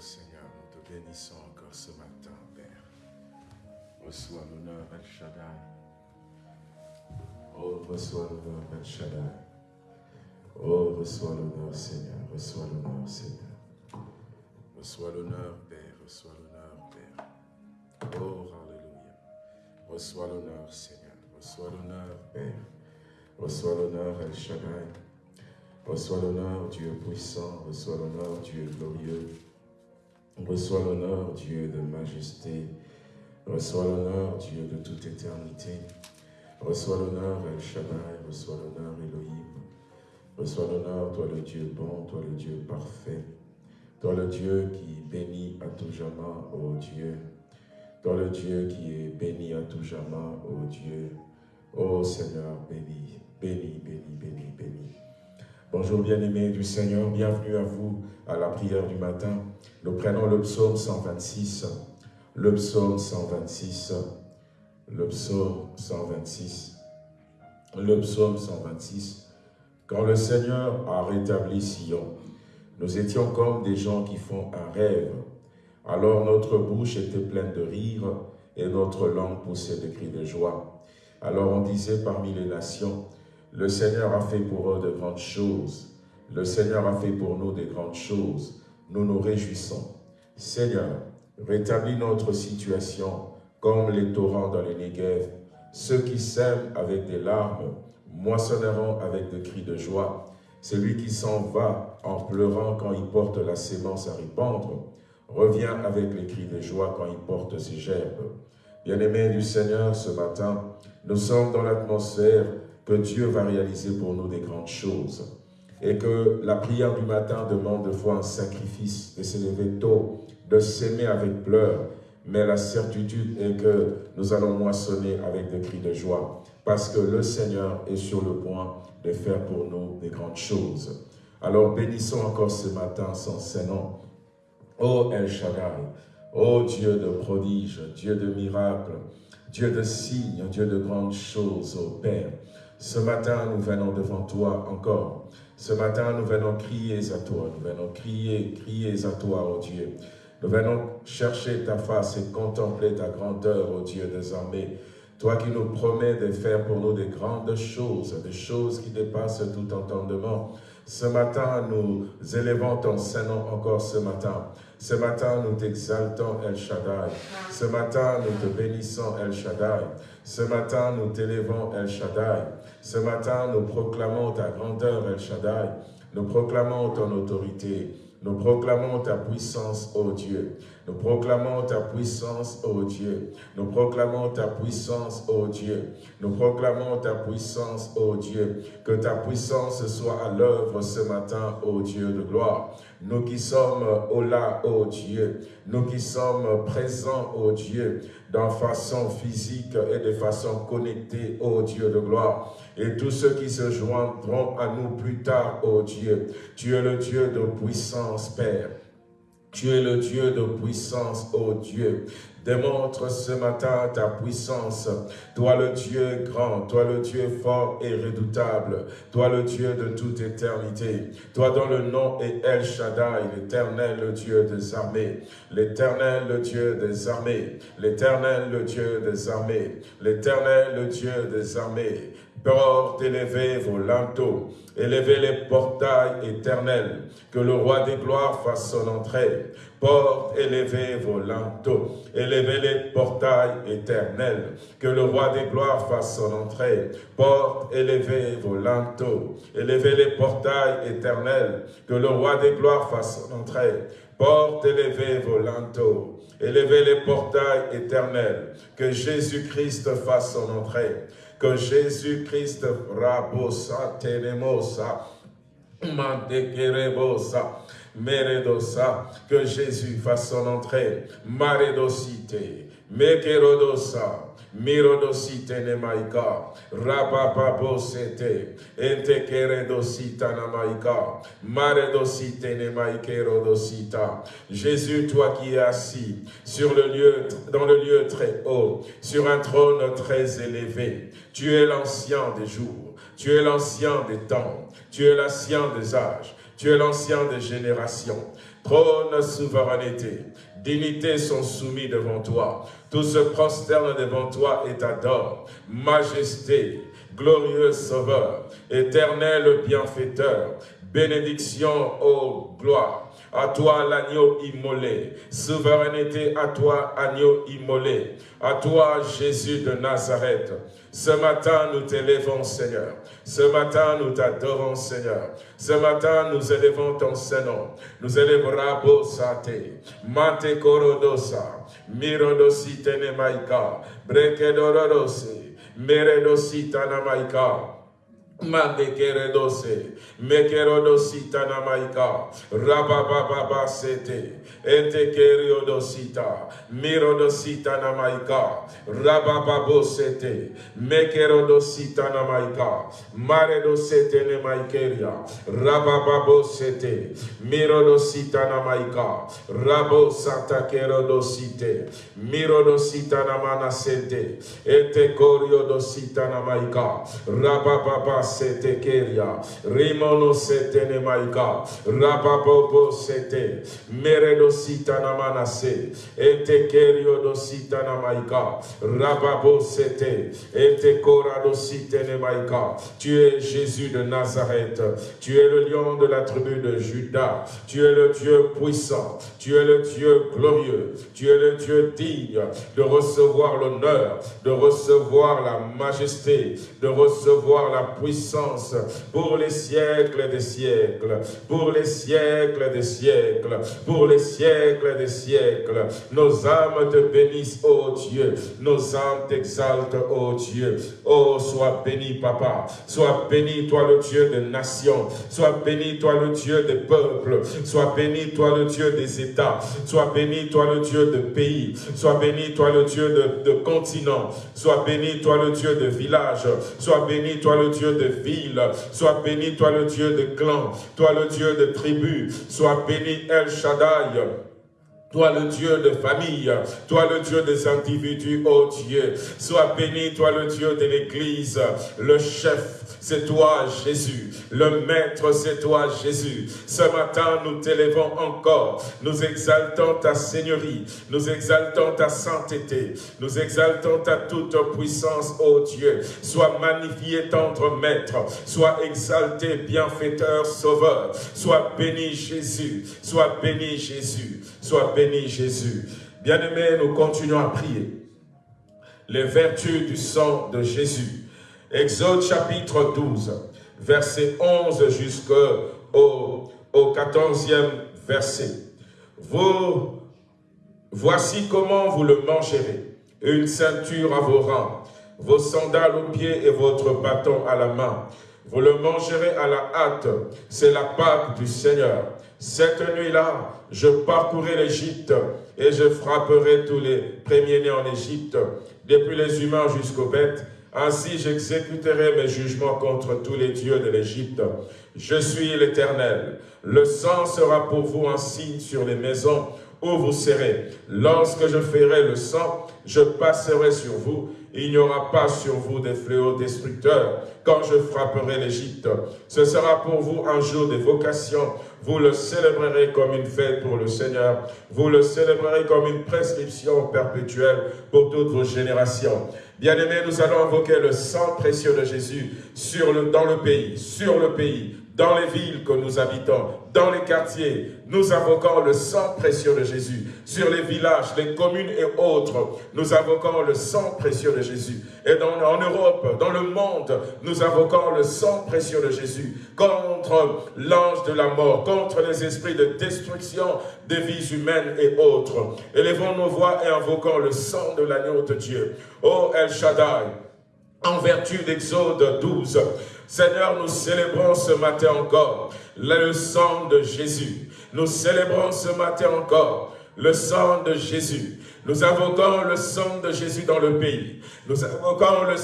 Seigneur, nous te bénissons encore ce matin, Père. Reçois l'honneur, El Shaddai. Oh, reçois l'honneur, El Shaddai. Oh, reçois l'honneur, Seigneur. Reçois l'honneur, Seigneur. Reçois l'honneur, Père. Reçois l'honneur, Père. Oh, Alléluia. Reçois l'honneur, Seigneur. Reçois l'honneur, Père. Reçois l'honneur, El Shaddai. Reçois l'honneur, Dieu puissant. Reçois l'honneur, Dieu glorieux. Reçois l'honneur, Dieu de majesté. Reçois l'honneur, Dieu de toute éternité. Reçois l'honneur, El. Reçois l'honneur, Elohim. Reçois l'honneur, toi le Dieu bon, toi le Dieu parfait. Toi le Dieu qui bénit à tout jamais, ô Dieu. Toi le Dieu qui est béni à tout jamais, ô Dieu. Ô Seigneur, béni, béni, béni, béni, béni. Bonjour bien-aimés du Seigneur, bienvenue à vous à la prière du matin. Nous prenons le psaume 126, le psaume 126, le psaume 126, le psaume 126. Quand le Seigneur a rétabli Sion, nous étions comme des gens qui font un rêve. Alors notre bouche était pleine de rire et notre langue poussait des cris de joie. Alors on disait parmi les nations, le Seigneur a fait pour eux de grandes choses. Le Seigneur a fait pour nous de grandes choses. Nous nous réjouissons. Seigneur, rétablis notre situation comme les torrents dans les Negev. Ceux qui sèment avec des larmes moissonneront avec des cris de joie. Celui qui s'en va en pleurant quand il porte la sémence à répandre, revient avec les cris de joie quand il porte ses gerbes. Bien-aimés du Seigneur, ce matin, nous sommes dans l'atmosphère que Dieu va réaliser pour nous des grandes choses. Et que la prière du matin demande de fois un sacrifice, de s'élever tôt, de s'aimer avec pleurs, mais la certitude est que nous allons moissonner avec des cris de joie, parce que le Seigneur est sur le point de faire pour nous des grandes choses. Alors bénissons encore ce matin son Saint-Nom. Ô El Shaddai, ô Dieu de prodiges, Dieu de miracles, Dieu de signes, Dieu de grandes choses, ô Père. Ce matin, nous venons devant toi encore. Ce matin, nous venons crier à toi, nous venons crier, crier à toi, ô Dieu. Nous venons chercher ta face et contempler ta grandeur, ô Dieu des armées. Toi qui nous promets de faire pour nous des grandes choses, des choses qui dépassent tout entendement. Ce matin, nous élevons ton Saint-Nom encore ce matin. Ce matin, nous t'exaltons, El Shaddai. Ce matin, nous te bénissons, El Shaddai. Ce matin, nous t'élevons, El Shaddai. Ce matin, nous proclamons ta grandeur, El Shaddai. Nous proclamons ton autorité. Nous proclamons ta puissance, ô Dieu. Nous proclamons ta puissance, ô Dieu. Nous proclamons ta puissance, ô Dieu. Nous proclamons ta puissance, ô Dieu. Que ta puissance soit à l'œuvre ce matin, ô Dieu de gloire. Nous qui sommes au là, ô Dieu. Nous qui sommes présents, ô Dieu, de façon physique et de façon connectée, ô Dieu de gloire. Et tous ceux qui se joindront à nous plus tard, ô Dieu. Tu es le Dieu de puissance, Père. Tu es le Dieu de puissance, ô Dieu. Démontre ce matin ta puissance. Toi le Dieu grand, toi le Dieu fort et redoutable, toi le Dieu de toute éternité, toi dont le nom est El Shaddai, l'éternel le Dieu des armées, l'éternel le Dieu des armées, l'éternel le Dieu des armées, l'éternel le Dieu des armées. Porte élevez vos linteaux, élevez les portails éternels, que le roi des gloires fasse son entrée. Porte, élevez vos linteaux, élevez les portails éternels, que le roi des gloires fasse son entrée. Porte, élevez vos linteaux, les portails éternels, que le roi des gloires fasse son entrée. Porte, élevez vos élevez les portails éternels, que Jésus-Christ fasse son entrée que Jésus-Christ rabosa tenemosa mandekerebosa meredosa que Jésus fasse son entrée maredosite mekerodosa Jésus toi qui es assis sur le lieu dans le lieu très haut sur un trône très élevé tu es l'ancien des jours tu es l'ancien des temps tu es l'ancien des âges Tu es l'ancien des générations. Trône, souveraineté, dignité sont soumis devant toi. Tout se prosterne devant toi et t'adore. Majesté, glorieux Sauveur, éternel bienfaiteur, bénédiction, ô gloire. À toi l'agneau immolé, souveraineté à toi agneau immolé, à toi Jésus de Nazareth. Ce matin, nous t'élevons, Seigneur. Ce matin, nous t'adorons, Seigneur. Ce matin, nous élevons ton Seigneur. Nous élevons Rabo Sate, Mate Korodosa, Mirodosi Tenemaika, Brekedorodosi, Meredosita Namaika, Mandekeredose, Mekerodosita namaika, Rabababa sete, Etekeriodosita, Mirodosita namaika, Rabababo sete, Mekerodosita namaika, Maredosete nemaikeria, Rabababo sete, Mirodosita namaika, Rabo santa kerodosite, Mirodosita namana sete, Etekoriodosita namaika, Rabababa rimono. Tu es Jésus de Nazareth, tu es le lion de la tribu de Judas, tu es le Dieu puissant, tu es le Dieu glorieux, tu es le Dieu digne de recevoir l'honneur, de recevoir la majesté, de recevoir la puissance pour les siècles des siècles, pour les siècles des siècles, pour les siècles des siècles. Nos âmes te bénissent, ô Dieu, nos âmes t'exaltent, ô Dieu. Oh, sois béni, Papa, sois béni, toi le Dieu des nations, sois béni, toi le Dieu des peuples, sois béni, toi le Dieu des États, sois béni, toi le Dieu de pays, sois béni, toi le Dieu de, de continents, sois béni, toi le Dieu de villages, sois béni, toi le Dieu de ville. Sois béni, toi le Dieu de clan, toi le Dieu de tribu. Sois béni, El Shaddai. Toi le Dieu de famille, toi le Dieu des individus, ô Dieu. Sois béni, toi le Dieu de l'Église, le chef, c'est toi Jésus. Le Maître, c'est toi Jésus. Ce matin, nous t'élevons encore. Nous exaltons ta Seigneurie. Nous exaltons ta sainteté. Nous exaltons ta toute puissance, ô Dieu. Sois magnifié, tendre Maître. Sois exalté, bienfaiteur, sauveur. Sois béni Jésus. Sois béni Jésus. Sois béni Jésus. Bien-aimés, nous continuons à prier. Les vertus du sang de Jésus. Exode chapitre 12, verset 11 jusqu'au au 14e verset. Vous, voici comment vous le mangerez. Une ceinture à vos rangs, vos sandales aux pieds et votre bâton à la main. Vous le mangerez à la hâte, c'est la Pâque du Seigneur. Cette nuit-là, je parcourrai l'Égypte et je frapperai tous les premiers-nés en Égypte, depuis les humains jusqu'aux bêtes. Ainsi j'exécuterai mes jugements contre tous les dieux de l'Égypte. Je suis l'Éternel. Le sang sera pour vous un signe sur les maisons où vous serez. Lorsque je ferai le sang, je passerai sur vous il n'y aura pas sur vous des fléaux destructeurs quand je frapperai l'Égypte. Ce sera pour vous un jour d'évocation. Vous le célébrerez comme une fête pour le Seigneur. Vous le célébrerez comme une prescription perpétuelle pour toutes vos générations. Bien-aimés, nous allons invoquer le sang précieux de Jésus sur dans le pays, sur le pays, dans les villes que nous habitons, dans les quartiers. Nous invoquons le sang précieux de Jésus. Sur les villages, les communes et autres, nous invoquons le sang précieux de Jésus. Et en Europe, dans le monde, nous invoquons le sang précieux de Jésus contre l'ange de la mort, contre les esprits de destruction des vies humaines et autres. Élevons nos voix et invoquons le sang de l'agneau de Dieu. Ô El Shaddai, en vertu d'Exode 12, Seigneur, nous célébrons ce matin encore le sang de Jésus. Nous célébrons ce matin encore le sang de Jésus. Nous invoquons le sang de Jésus dans le pays. Nous invoquons le,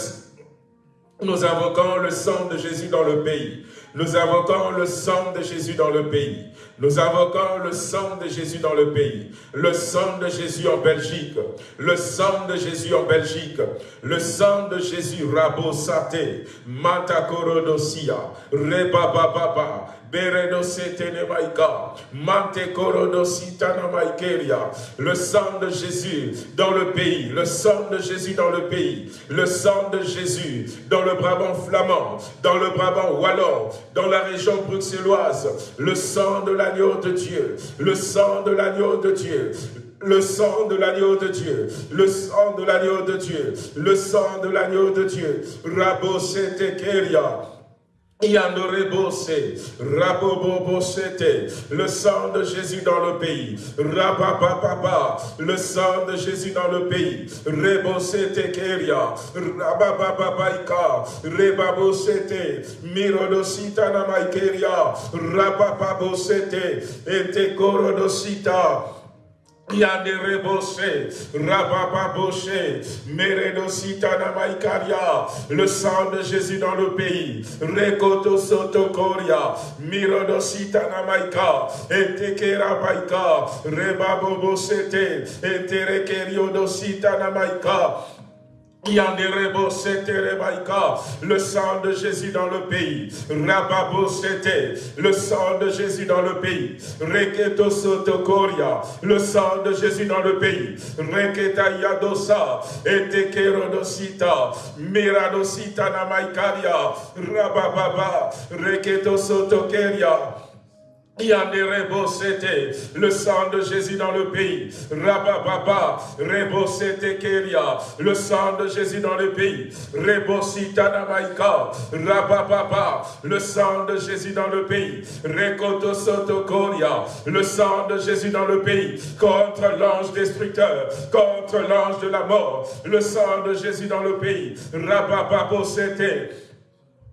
nous invoquons le sang de Jésus dans le pays. Nous invoquons le sang de Jésus dans le pays. Nous invoquons le sang de Jésus dans le pays, le sang de Jésus en Belgique, le sang de Jésus en Belgique, le sang de Jésus, Rabo Sate, Matakorodosia, Rebababa, Le sang de Jésus dans le pays. Le sang de Jésus dans le pays. Le sang de Jésus dans le Brabant flamand. Dans le Brabant wallon. Dans la région bruxelloise. Le sang de l'agneau de Dieu. Le sang de l'agneau de Dieu le sang de l'agneau de Dieu, le sang de l'agneau de Dieu, le sang de l'agneau de Dieu. Rabo Keria. Le sang de Jésus dans le pays, Rabababa, le sang de Jésus dans le pays, Rebosete Keria, Rabababaika, Rebabosete, Mirodosita Namaikeria, Rabababosete, Etekorodosita, Yande reboshe, rabababoshe, meredosita namaikaria, le sang de Jésus dans le pays, rekoto sotokoria, mirodosita namaika, etekera baika, rebabobosete, eterekeriodosita namaika, le sang de Jésus dans le pays. Rababo le sang de Jésus dans le pays. Reketo Sotokoria, le sang de Jésus dans le pays. Reketa Yadosa, Etekerodosita, Miradosita Namaikaria, Rabababa, Reketo Sotokeria, le sang de Jésus dans le pays. Rabababa, Rebosete Keria, le sang de Jésus dans le pays. Rebosita Namaika, Rabababa, le sang de Jésus dans le pays. Rekoto Sotokoria, le sang de Jésus dans le pays. Contre l'ange destructeur, contre l'ange de la mort, le sang de Jésus dans le pays. Rabababo Sete,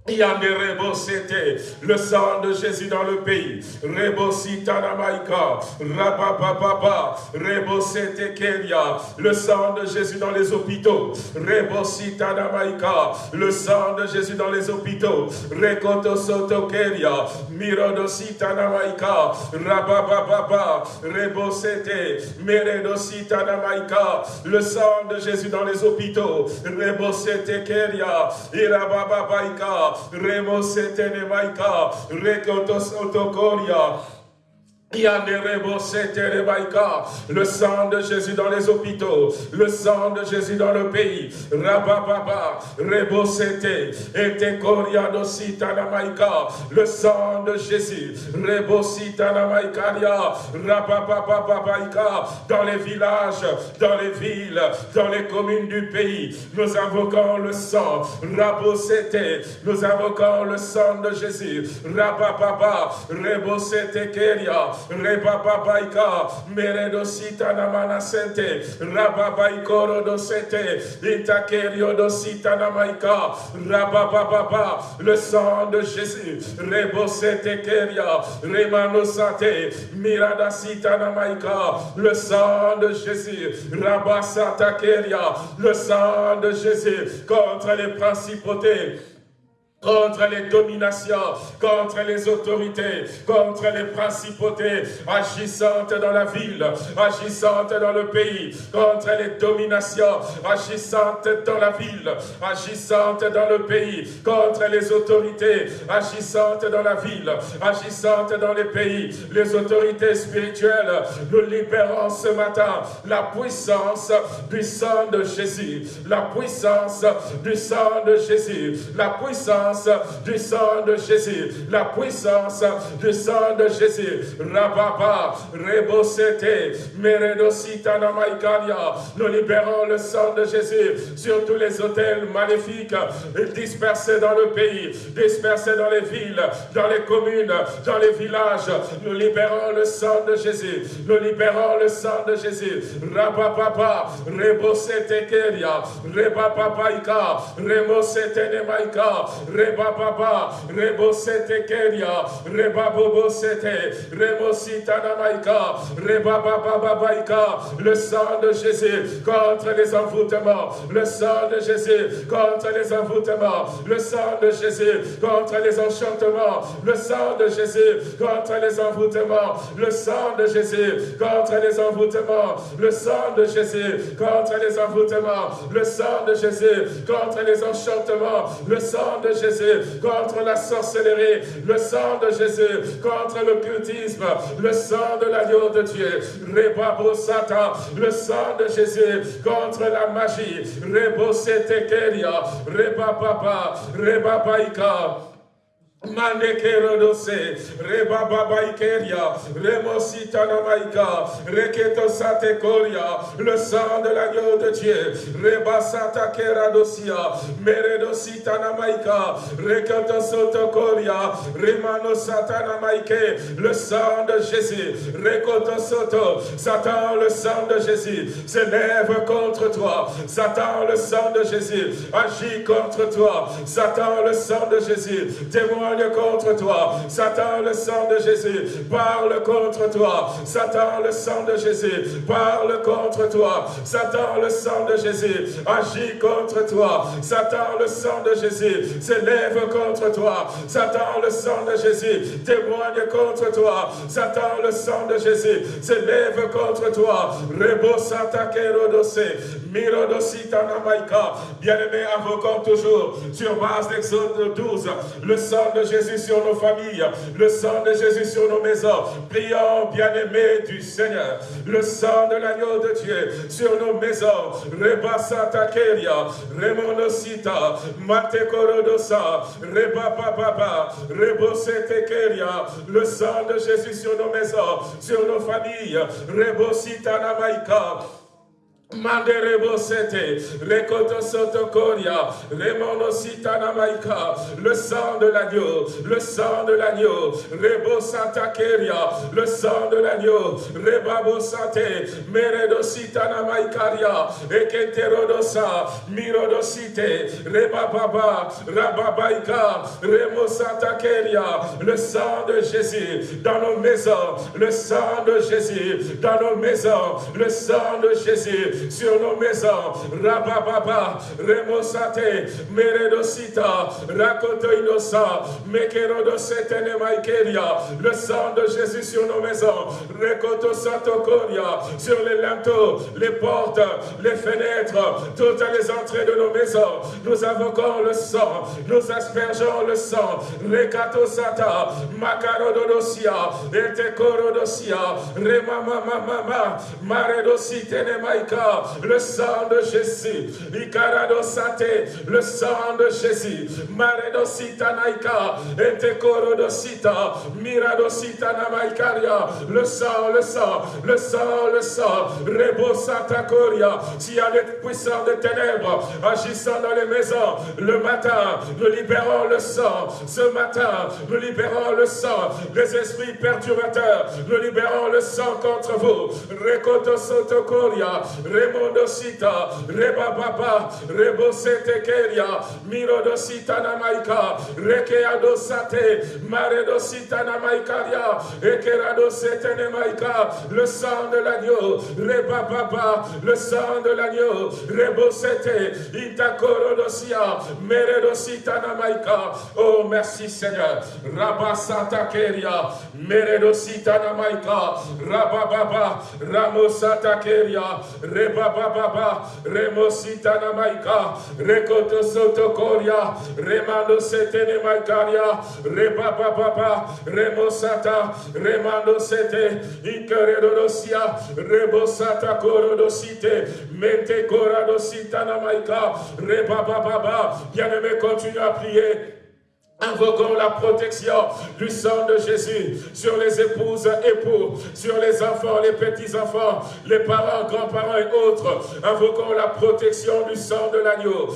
le sang de Jésus dans le pays? Rebosita Namaika, Rabababa, Rebosete Keria, le sang de Jésus dans les hôpitaux. Rebosita Namaika, le sang de Jésus dans les hôpitaux. Rekoto Soto Keria, Mirodosita Namaika, Rabababa, Rebosete, Meredosita Namaika, le sang de Jésus dans les hôpitaux. Rebosete Keria, Irabababaika, Remo setene maika, rekotos otokoria, le sang de Jésus dans les hôpitaux, le sang de Jésus dans le pays, Rabababa, Rebosete, le sang de Jésus, Rebositanamaikaria, Rababababaika, dans les villages, dans les villes, dans les communes du pays, nous invoquons le sang, Rabosete, nous invoquons le sang de Jésus, Rabababa, Rebosete Keria, Rebababaika, Meredosita Namana Sente, Rababaikoro dosete, Itakerio dosita Namaika, Rabababa, le sang de Jésus, Rebosete Keria, Remanosate, Miradasita Namaika, le sang de Jésus, Rabasata Keria, le sang de Jésus contre les principautés, contre les dominations, contre les autorités, contre les principautés agissantes dans la ville, agissantes dans le pays, contre les dominations agissantes dans la ville, agissantes dans le pays, contre les autorités agissantes dans la ville, agissantes dans les pays, les autorités spirituelles. Nous libérons ce matin. La puissance du sang de Jésus, la puissance du sang de Jésus, la puissance du sang de Jésus, la puissance du sang de Jésus. Rababa, Rebosete, Meredosita Namaikaria. Nous libérons le sang de Jésus sur tous les hôtels maléfiques dispersés dans le pays, dispersés dans les villes, dans les communes, dans les villages. Nous libérons le sang de Jésus. Nous libérons le sang de Jésus. Rababa, Rebosete Keria, Rebababaika, Remosete Nemaika, Reba Baba, Rebo Sete Keria, Reba Bobo Sete, Rebo Sitanamaika, Reba Baba Babaika, le sang de Jésus contre les envoûtements, le sang de Jésus contre les envoûtements, le sang de Jésus contre les enchantements, le sang de Jésus contre les envoûtements, le sang de Jésus contre les envoûtements, le sang de Jésus contre les envoûtements, le sang de Jésus contre les enchantements, le sang de Jésus Jésus contre la sorcellerie, le sang de Jésus contre le cultisme, le sang de l'agneau de Dieu, Rebabo Satan, le sang de Jésus contre la magie, Rebo Setekeria, Reba Papa, Reba Baika, Manekerodose, Reba Baba Ikeria, Remosita Namaika, Reketo Satekoria, le sang de l'agneau de Dieu, Reba Sata Keradosia, Meredosita Namaika, Reketo Sotokoria, Remano Satana Maike, le sang de Jésus, Rekoto Soto, Satan, le sang de Jésus, s'élève contre toi, Satan, le sang de Jésus, agit contre toi, Satan, le sang de Jésus, témoigne contre toi. Satan, le sang de Jésus, parle contre toi. Satan, le sang de Jésus, parle contre toi. Satan, le sang de Jésus, agit contre toi. Satan, le sang de Jésus, s'élève contre toi. Satan, le sang de Jésus, témoigne contre toi. Satan, le sang de Jésus, s'élève contre toi. Rebo Santa Mirodosita Namaika. Bien-aimé, invoquons toujours sur base d'Exode 12, le sang de Jésus sur nos familles, le sang de Jésus sur nos maisons. Prions, bien-aimés du Seigneur, le sang de l'agneau de Dieu sur nos maisons. Rebasata Keria, Remonosita, Matekorodosa, Rebapapapa, Rebosete Keria, le sang de Jésus sur nos maisons, sur nos familles. Rebosita Namaika, le sang de l'agneau, le sang de l'agneau, rebo keria, le sang de l'agneau, rebabo sate, meredo sitana maikaria, eketerodosa, mirodosite, rebababa, rababaika, remo keria, le sang de Jésus dans nos maisons, le sang de Jésus dans nos maisons, le sang de Jésus sur nos maisons. Rabababa, Remosate, Meredosita, Rakoto Inosa, Mekerodosete Maikeria, le sang de Jésus sur nos maisons. Rekoto Satokoria, sur les linteaux, les portes, les fenêtres, toutes les entrées de nos maisons. Nous invoquons le sang, nous aspergeons le sang. Rekato Sata, Makarodosia, Etekorodosia, Remama Mama, Maredosite Le sang de Jésus. Sate, le sang de Jésus. Maredosita naika, etekorodosita, miradosita namaikaria, le sang, le sang, le sang, le sang. Rebosata koria, s'il y a des ténèbres agissant dans les maisons, le matin, nous libérons le sang. Ce matin, nous libérons le sang. Les esprits perturbateurs, nous libérons le sang contre vous. Rekoto sotokoria, remondosita, rebababa, rebosetekeria, mirodosita namaika, rekeadosate, maredosita namaikaria, ekeradosete nemaika, le sang de l'agneau, rebababa, le sang de l'agneau, rebosete, itakorodosia, meredosita namaika. Oh, merci Seigneur. Rabasata keria, meredosita namaika, rabababa, ramosata keria, rebababa, remosita namaika, rekoto sotokoria, remando setene maikaria, rebababa, remosata, remando sete, ikeredosia, rebosata korodosite, mente koradosita namaika, rebababa, bien-aimé, continue à prier. Invoquons la protection du sang de Jésus sur les épouses, époux, sur les enfants, les petits-enfants, les parents, grands-parents et autres. Invoquons la protection du sang de l'agneau.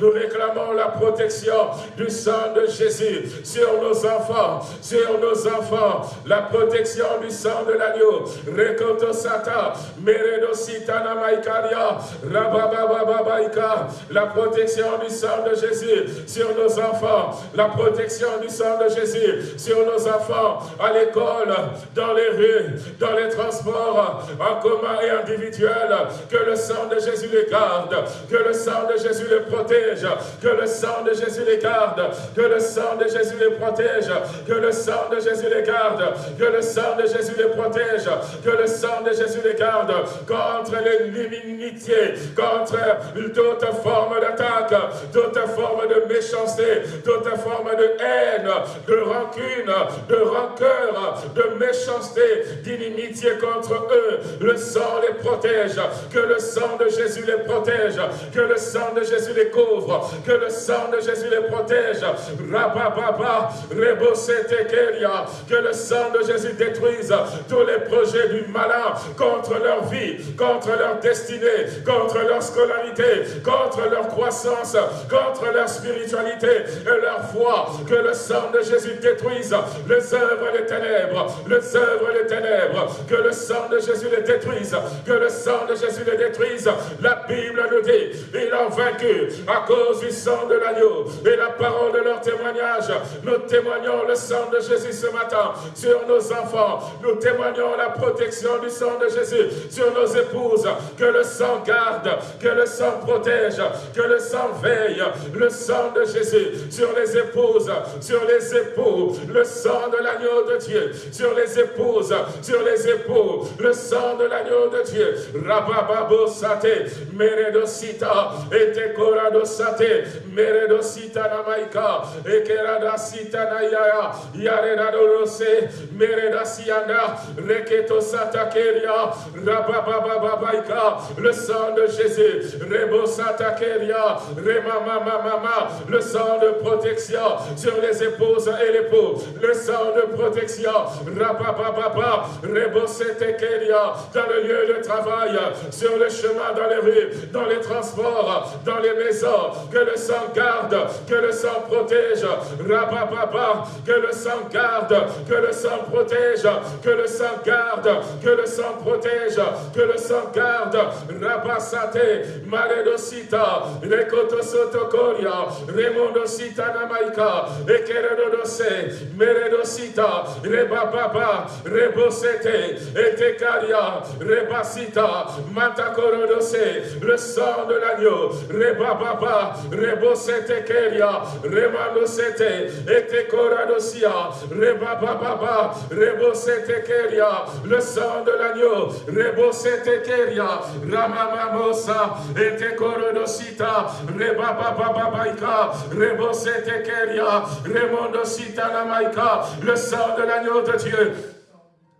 Nous réclamons la protection du sang de Jésus sur nos enfants, sur nos enfants. La protection du sang de l'agneau. Rekoto Sata, Meredosita Namaikaria, Rababababaika, La protection du sang de Jésus sur nos enfants, la protection du sang de Jésus sur nos enfants, à l'école, dans les rues, dans les transports, en commun et individuel, que le sang de Jésus les garde, que le sang de Jésus les protège, que le sang de Jésus les garde, que le sang de Jésus les protège, que le sang de Jésus les garde, que le sang de Jésus les protège, que le sang de Jésus les garde contre l'inimitié, contre toute forme d'attaque, toute forme de méchanceté, toute forme de haine, de rancune, de rancœur, de méchanceté, d'inimitié contre eux. Le sang les protège, que le sang de Jésus les protège, que le sang de Jésus les couvre, que le sang de Jésus les protège. Rabababa, que le sang de Jésus détruise tous les projets du malin contre leur vie, contre leur destinée, contre leur scolarité, contre leur croissance, contre leur spiritualité et leur foi. Que le sang de Jésus détruise les œuvres des ténèbres, les œuvres des ténèbres. Que le sang de Jésus les détruise, que le sang de Jésus les détruise. La Bible nous dit, ils ont vaincu à cause du sang de l'agneau et la parole de leur témoignage. Nous témoignons le sang de Jésus ce matin sur nos enfants. Nous témoignons la protection du sang de Jésus sur nos épouses. Que le sang garde, que le sang protège, que le sang veille. Le sang de Jésus sur les épouses, sur les époux. Le sang de l'agneau de Dieu sur les épouses, sur les époux. Le sang de l'agneau de Dieu. Rabababo sate, meredosita, etekorado sate, meredosita namaika, ekerada sita nayaya, yaredado rose, meredasianda, reketo satakeria, rababababaika, le sang de Jésus, rebo satakeria, mama, le sang de protection sur les épouses et l'époux, le sang de protection, setekeria, dans le lieu de travail, sur le chemin, dans les rues, dans les transports, dans les maisons, que le sang garde, que le sang protège, rabababa, que le sang garde, que le sang protège, que le sang garde, que le sang protège, que le sang garde, rabasate, maledosita, rekotosotokoria, remondosita namaika, ekeredodose, meredosita, rebababa, rebosete, etekaria, rebasita, matakorodose, le sang de l'agneau, rebababa, rebosete keria, remandosete, etekoradosia, rebababa, rebosete keria, le sang de l'agneau, rebosete keria, ramamamosa, etekorodosita, rebabababaika, le sang de l'agneau de Dieu,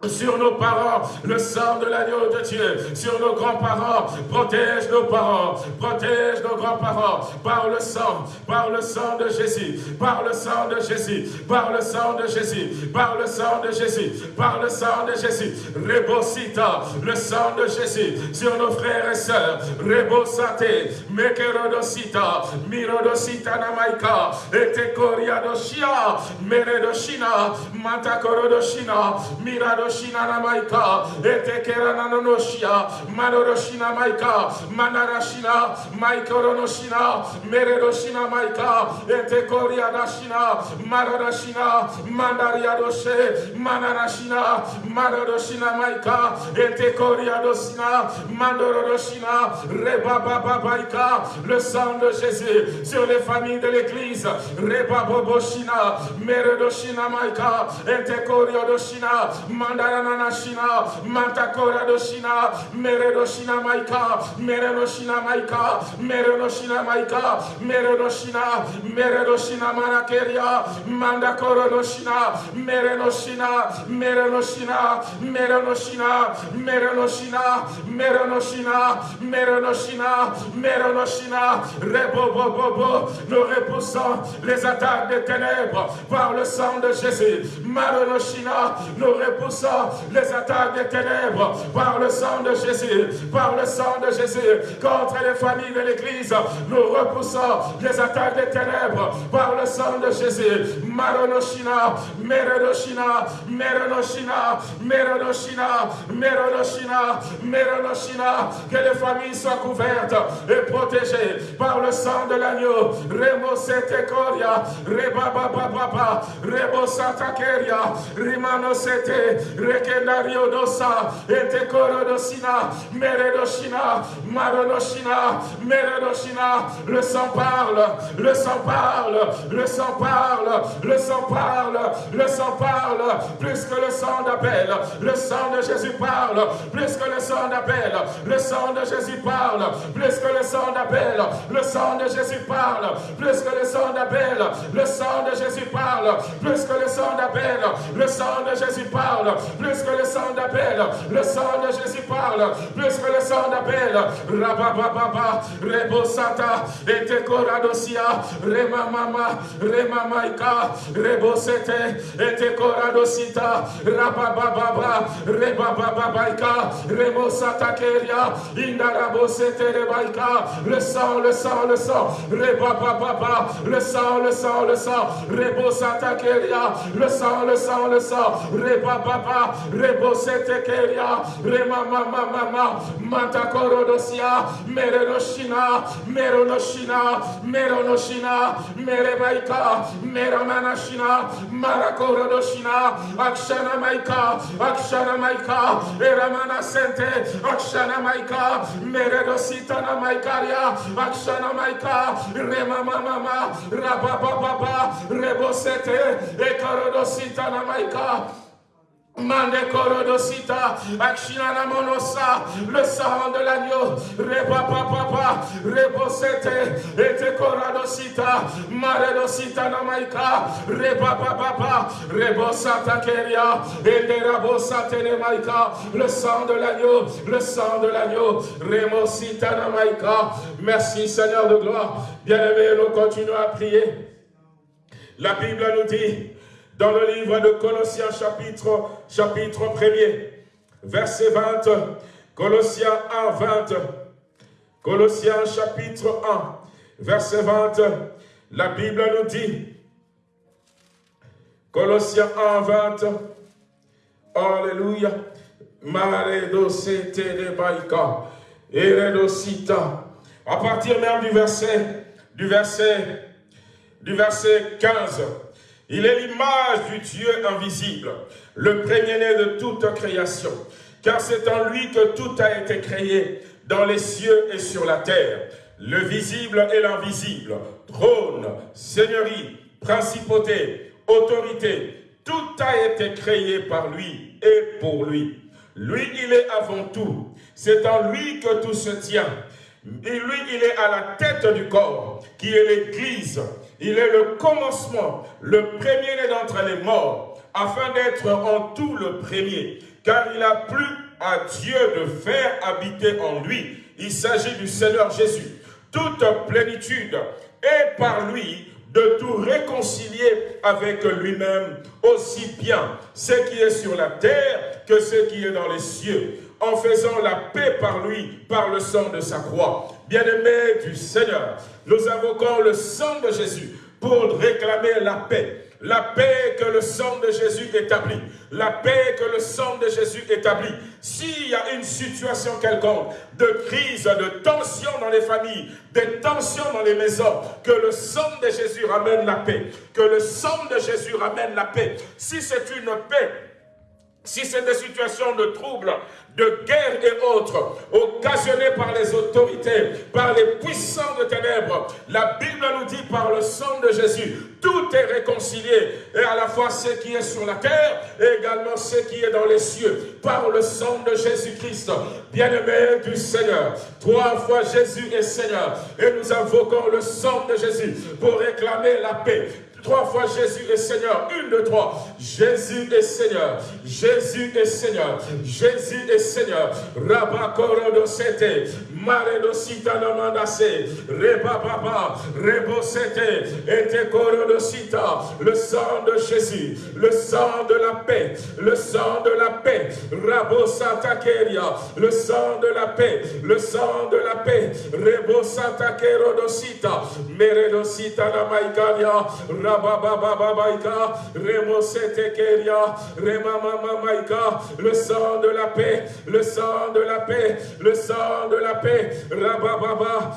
sur nos parents, le sang de l'agneau de Dieu, sur nos grands-parents, protège nos parents, protège nos grands-parents, par le sang, par le sang de Jésus, par le sang de Jésus, par le sang de Jésus, par le sang de Jésus, par le sang de Jésus, Rebosita, le sang de Jésus, sur nos frères et sœurs, Rebosate, Mekerodosita, Mirodosita Namaika, Etekoriadoshia, Meredoshina, Mantakorodoshina, Miradoshina, Shina Namaika, Etekera Nanonoshia, Manoroshina Maika, Manarashina, Maikoronoshina, Meredoshina Maika, Etekoria Dashina, Maradashina, Mandariadoshe, Manarashina, Maradoshina Maika, Etekoria Dosina, Mandorodoshina, Rebababaika, le sang de Jésus sur les familles de l'église, Rebaboboshina, Meredoshina Maika, Etekoria Doshina, Mandaranashina, Mantakora Doshina, Meredoshina Maika, Merenoshina Maika, Merenoshina Maika, Merenoshina, Meredoshina Manakeria, Mandakora Doshina, Merenoshina, Merenoshina, Merenoshina, Merenoshina, Merenoshina, Merenoshina, Merenoshina, Rebobobobo, nous repoussons les attaques des ténèbres par le sang de Jésus. Marenoshina, nous repoussons les attaques des ténèbres par le sang de Jésus, par le sang de Jésus, contre les familles de l'Église. Nous repoussons les attaques des ténèbres par le sang de Jésus. Que les familles soient couvertes et protégées par le sang de l'agneau. Remo Setekoria, Reba Baba Baba, Rebo Satakeria, Rimano Sete, Rekendario Dosa, Etekoro Dosina, Meredoshina, Maronoshina, Meredoshina, le sang parle, le sang parle, le sang parle, le sang parle, le sang parle, plus que le sang d'Abel, le sang de Jésus parle, plus que le sang d'Abel, le sang de Jésus parle, plus que le sang d'Abel, le sang de Jésus parle, plus que le sang d'Abel, le sang de Jésus parle, plus que le sang d'Abel, le sang de Jésus parle, plus que le sang d'Abel, le sang de Jésus parle, plus que le sang d'Abel, Rabababa, Rebosata, Etekoradosia, Remamama, Remamaika, Rebosete, Etekoradosita, Rabababa, Rebababaika, Remosata Keria, Indarabosete Rebaika, le sang, le sang, le sang, Rebababa, le sang, le sang, le sang, Rebosata Keria, le sang, le sang, le sang, Rebababa, Rebosete Keria, Remamama, Mantakorodosia, Merenoshina, Meronoshina, Meronoshina, Merebaika, Meromanashina, Marakorodoshina, Akshana Maika, Akshana Maika, Eramana Sente, Akshana Maika, Meredositana Maikaria, Akshana Maika, Remama Mama, Rabababa, Rebosete, Ekarodositana Maika, Mande korodosita, akshina monosa, le sang de l'agneau, reba papa, rebosete, ete koradosita, maredosita namaika, reba papa, rebosata keria, ende rabosate nemaika, le sang de l'agneau, le sang de l'agneau, remosita namaika. Merci Seigneur de gloire. Bien-aimés, nous continuons à prier. La Bible nous dit, dans le livre de Colossiens chapitre, chapitre 1er, verset 20, Colossiens 1, 20, Colossiens chapitre 1, verset 20, la Bible nous dit, Colossiens 1, 20, Alléluia, Maredo de Eredosita, à partir même du verset, du verset, du verset 15, il est l'image du Dieu invisible, le premier-né de toute création. Car c'est en lui que tout a été créé, dans les cieux et sur la terre, le visible et l'invisible, trône, seigneurie, principauté, autorité, tout a été créé par lui et pour lui. Lui, il est avant tout. C'est en lui que tout se tient. Et lui, il est à la tête du corps, qui est l'Église, il est le commencement, le premier-né d'entre les morts, afin d'être en tout le premier. Car il a plu à Dieu de faire habiter en lui. Il s'agit du Seigneur Jésus. Toute plénitude est par lui de tout réconcilier avec lui-même, aussi bien ce qui est sur la terre que ce qui est dans les cieux, en faisant la paix par lui, par le sang de sa croix. Bien-aimés du Seigneur, nous invoquons le sang de Jésus pour réclamer la paix. La paix que le sang de Jésus établit. La paix que le sang de Jésus établit. S'il y a une situation quelconque de crise, de tension dans les familles, des tensions dans les maisons, que le sang de Jésus ramène la paix. Que le sang de Jésus ramène la paix. Si c'est une paix si c'est des situations de troubles, de guerre et autres, occasionnées par les autorités, par les puissants de ténèbres, la Bible nous dit par le sang de Jésus, tout est réconcilié, et à la fois ce qui est sur la terre, et également ce qui est dans les cieux, par le sang de Jésus-Christ, bien-aimé du Seigneur. Trois fois Jésus est Seigneur, et nous invoquons le sang de Jésus pour réclamer la paix, Trois fois Jésus est Seigneur. Une, deux, trois. Jésus est Seigneur. Jésus est Seigneur. Jésus est Seigneur. Rabakoro sete. Mare do sita namandase. Reba baba. Rebo sete. Ete koro do sita. Le sang de Jésus. Le sang de la paix. Le sang de la paix. Rabo santa keria. Le sang de la paix. Le sang de la paix. Rebo santa kero do sita. Mere do sita Le sang de la paix. Le sang de la paix. Le sang de la paix. Rabababa.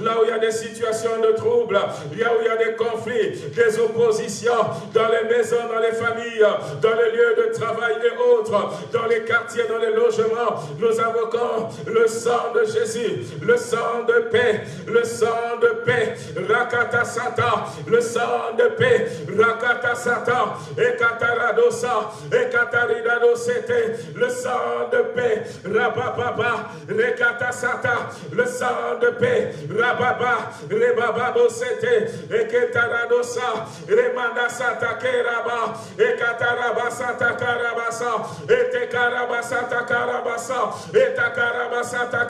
Là où il y a des situations de trouble. Là où il y a des conflits, des oppositions dans les maisons, dans les familles, dans les lieux de travail et autres, dans les quartiers, dans les logements. Nous invoquons le sang de Jésus, le sang de paix, le sang de paix, Rakata Sata, le sang de paix, Rakata Sata, Ekataradosa, Ekataridadosete, le sang de paix, Rabababa, Rekata Sata, le sang de paix, Rababa, Rebababosete, Eketaradosa, Remanda Sata Keraba, Ekataraba Sata Karabasa, Etekaraba Sata Karabasa, Etakaraba Sata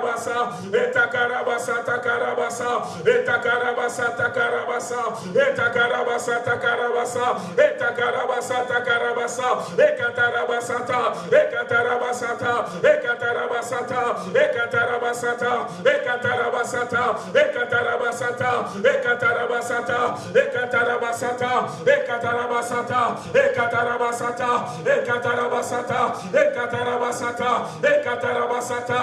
Karabasa, Ekataraba Sata Kerabasa, Etakaraba Sata Karabasa, Etakaraba Sata Karabasa, Etakaraba Sata Karabasa, Etakaraba Sata Karabasa, Ekataraba Sata, Ekataraba Sata, Ekataraba Sata, Ekataraba Sata, Ekataraba Sata, Ekataraba Sata, Ekataraba Sata, Ekataraba Sata, Ekataraba Sata, Ekataraba Sata, Ekataraba Sata, Ekataraba Sata, Ekataraba Sata, Ekataraba Sata,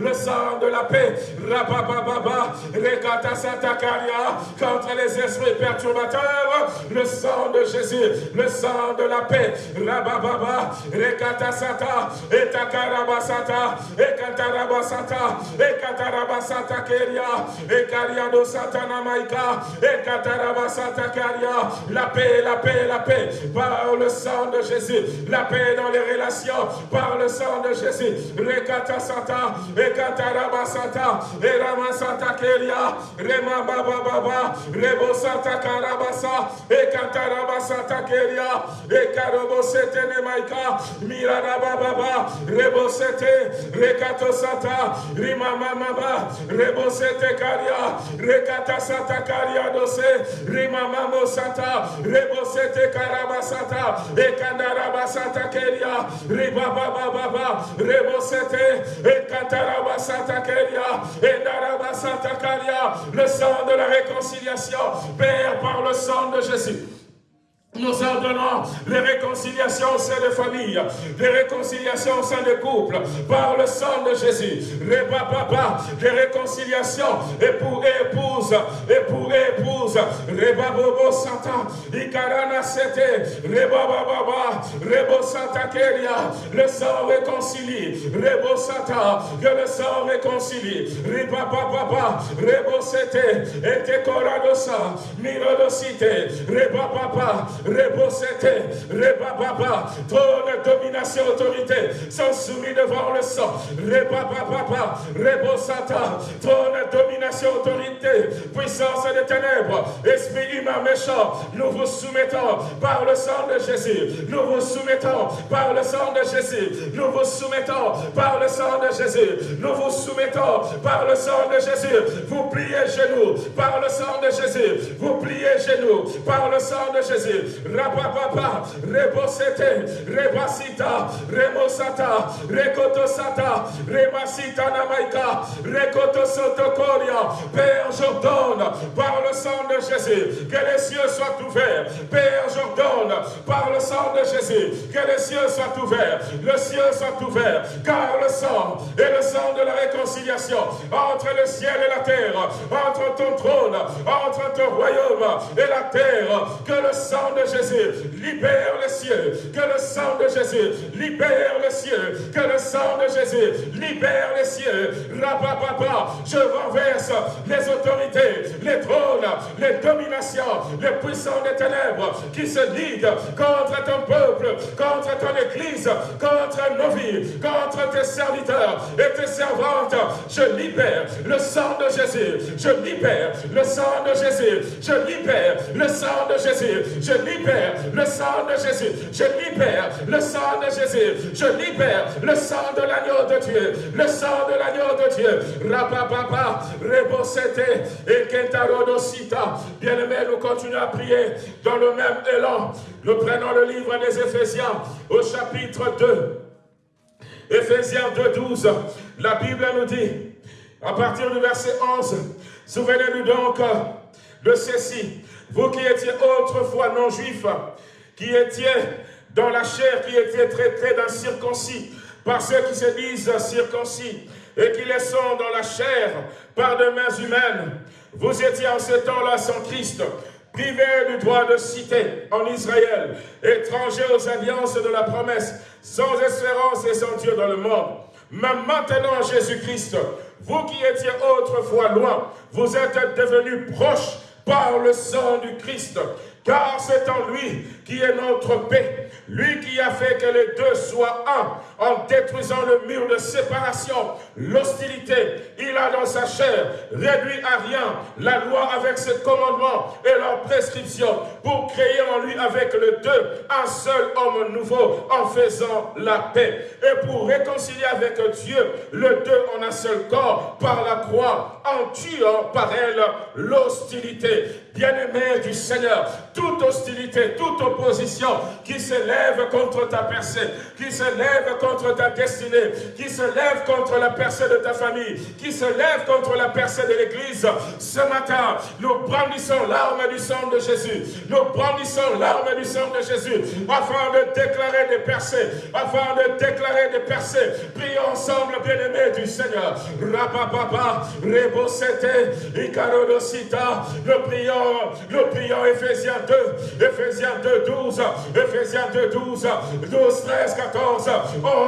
le sang de la paix, Rabababa, Rekata Sata Karia, contre les esprits perturbateurs, le sang de Jésus, le sang de la paix, Rabababa, Rekata Sata, Etakaraba Sata, Ekataraba Sata, Ekataraba Sata Keria, Ekariado Satana Maika, Ekataraba Sata Karia, la paix, la paix, la paix, par le sang de Jésus, la paix dans les relations, par le sang de Jésus, Rekata Sata, Ekataraba Sata, Erama Sata Keria, Rema Baba Baba, Rebo Sata Karabasa, Ekataraba Sata Keria, Ekarobo Setene Maika, Mirada Baba, Rebo Sete, Rekato Sata, Rima Mama, Rebo Sete Karia, Rekata Karia Dose, Rima Mamo Sata, Rebo Sete Ekandaraba Sata Keria, Riba Baba Baba, Rebo Sete, Ekantaraba Sata Keria, Endaraba Sata Karia, le sang de la réconciliation, Père par le sang de Jésus. Nous ordonnons les réconciliations au sein des familles, les réconciliations au sein des couples, par le sang de Jésus. Reba papa, les réconciliations époux et épouse, époux et épouse. Reba bobo santa, ikarana sete, reba baba, rebo santa le sang réconcilie. Rebo santa, que le sang réconcilie. Reba papa, rebo sete, ete koradosa, mirodosite, reba papa, Rebosete, Rebababa, trône, domination, autorité, sont soumis devant le sang. Rebababa, Rebosata, trône, domination, autorité, puissance des ténèbres, esprit humain méchant, nous vous soumettons par le sang de Jésus. Nous vous soumettons par le sang de Jésus. Nous vous soumettons par le sang de Jésus. Nous vous soumettons par le sang de Jésus. Vous pliez genoux par le sang de Jésus. Vous pliez genoux par le sang de Jésus. Rabababa, Rebosete, Rebasita, Remosata, Rekotosata, Remasita Namaika, Rekotosotokoria. Père, j'ordonne par le sang de Jésus que les cieux soient ouverts. Père, j'ordonne par le sang de Jésus que les cieux soient ouverts. Le ciel soit ouvert, car le sang est le sang de la réconciliation entre le ciel et la terre, entre ton trône, entre ton royaume et la terre. Que le sang de Jésus libère les cieux, que le sang de Jésus libère les cieux, que le sang de Jésus libère les cieux. Rapapapa, je renverse les autorités, les trônes, les dominations, les puissants des ténèbres qui se liguent contre ton peuple, contre ton église, contre nos vies, contre tes serviteurs et tes servantes. Je libère le sang de Jésus. Je libère le sang de Jésus. Je libère le sang de Jésus. Je le sang de Jésus. Je libère le sang de Jésus. Je libère le sang de l'agneau de Dieu. Le sang de l'agneau de Dieu. Rapapapa, Rebosete et Kentarodosita. Bien-aimés, nous continuons à prier dans le même élan. Nous prenons le livre des Éphésiens au chapitre 2. Éphésiens 2, 12. La Bible nous dit, à partir du verset 11, souvenez-nous donc de ceci. Vous qui étiez autrefois non-juifs, qui étiez dans la chair, qui étiez traités d'incirconcis par ceux qui se disent circoncis, et qui les sont dans la chair par de mains humaines. Vous étiez en ce temps-là sans Christ, privés du droit de cité en Israël, étrangers aux alliances de la promesse, sans espérance et sans Dieu dans le monde. Mais maintenant, Jésus-Christ, vous qui étiez autrefois loin, vous êtes devenus proches par le sang du Christ, car c'est en lui qui est notre paix, lui qui a fait que les deux soient un, en détruisant le mur de séparation, l'hostilité, il a dans sa chair réduit à rien la loi avec ses commandements et leurs prescriptions, pour créer en lui avec le deux un seul homme nouveau, en faisant la paix, et pour réconcilier avec Dieu le deux en un seul corps, par la croix, en tuant par elle l'hostilité. Bien-aimé du Seigneur, toute hostilité, toute opposition qui s'élève contre ta percée, qui se lève contre ta destinée, qui se lève contre la percée de ta famille, qui se lève contre la percée de l'Église, ce matin, nous brandissons l'arme du sang de Jésus. Nous brandissons l'arme du sang de Jésus afin de déclarer des percées, afin de déclarer des percées. Prions ensemble, bien-aimés du Seigneur. Rapapapa, Rebosete, Icarodosita. Nous prions, nous prions Ephésiens 2, Ephésiens 2, 12, Ephésiens 2, 12, 12, 13, 14,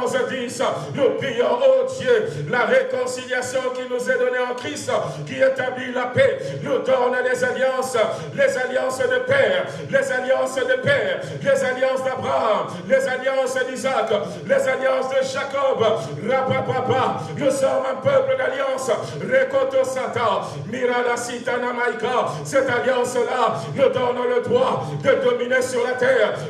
11, 10. Nous prions, oh Dieu, la réconciliation qui nous est donnée en Christ, qui établit la paix, nous donne les alliances, les alliances de père, les alliances de père, les alliances d'Abraham, les alliances d'Isaac, les alliances de Jacob. Rapapapa, nous sommes un peuple d'alliance. Rekoto Sata, Mirada Sitana Maika. Cette alliance-là nous donne le droit de dominer sur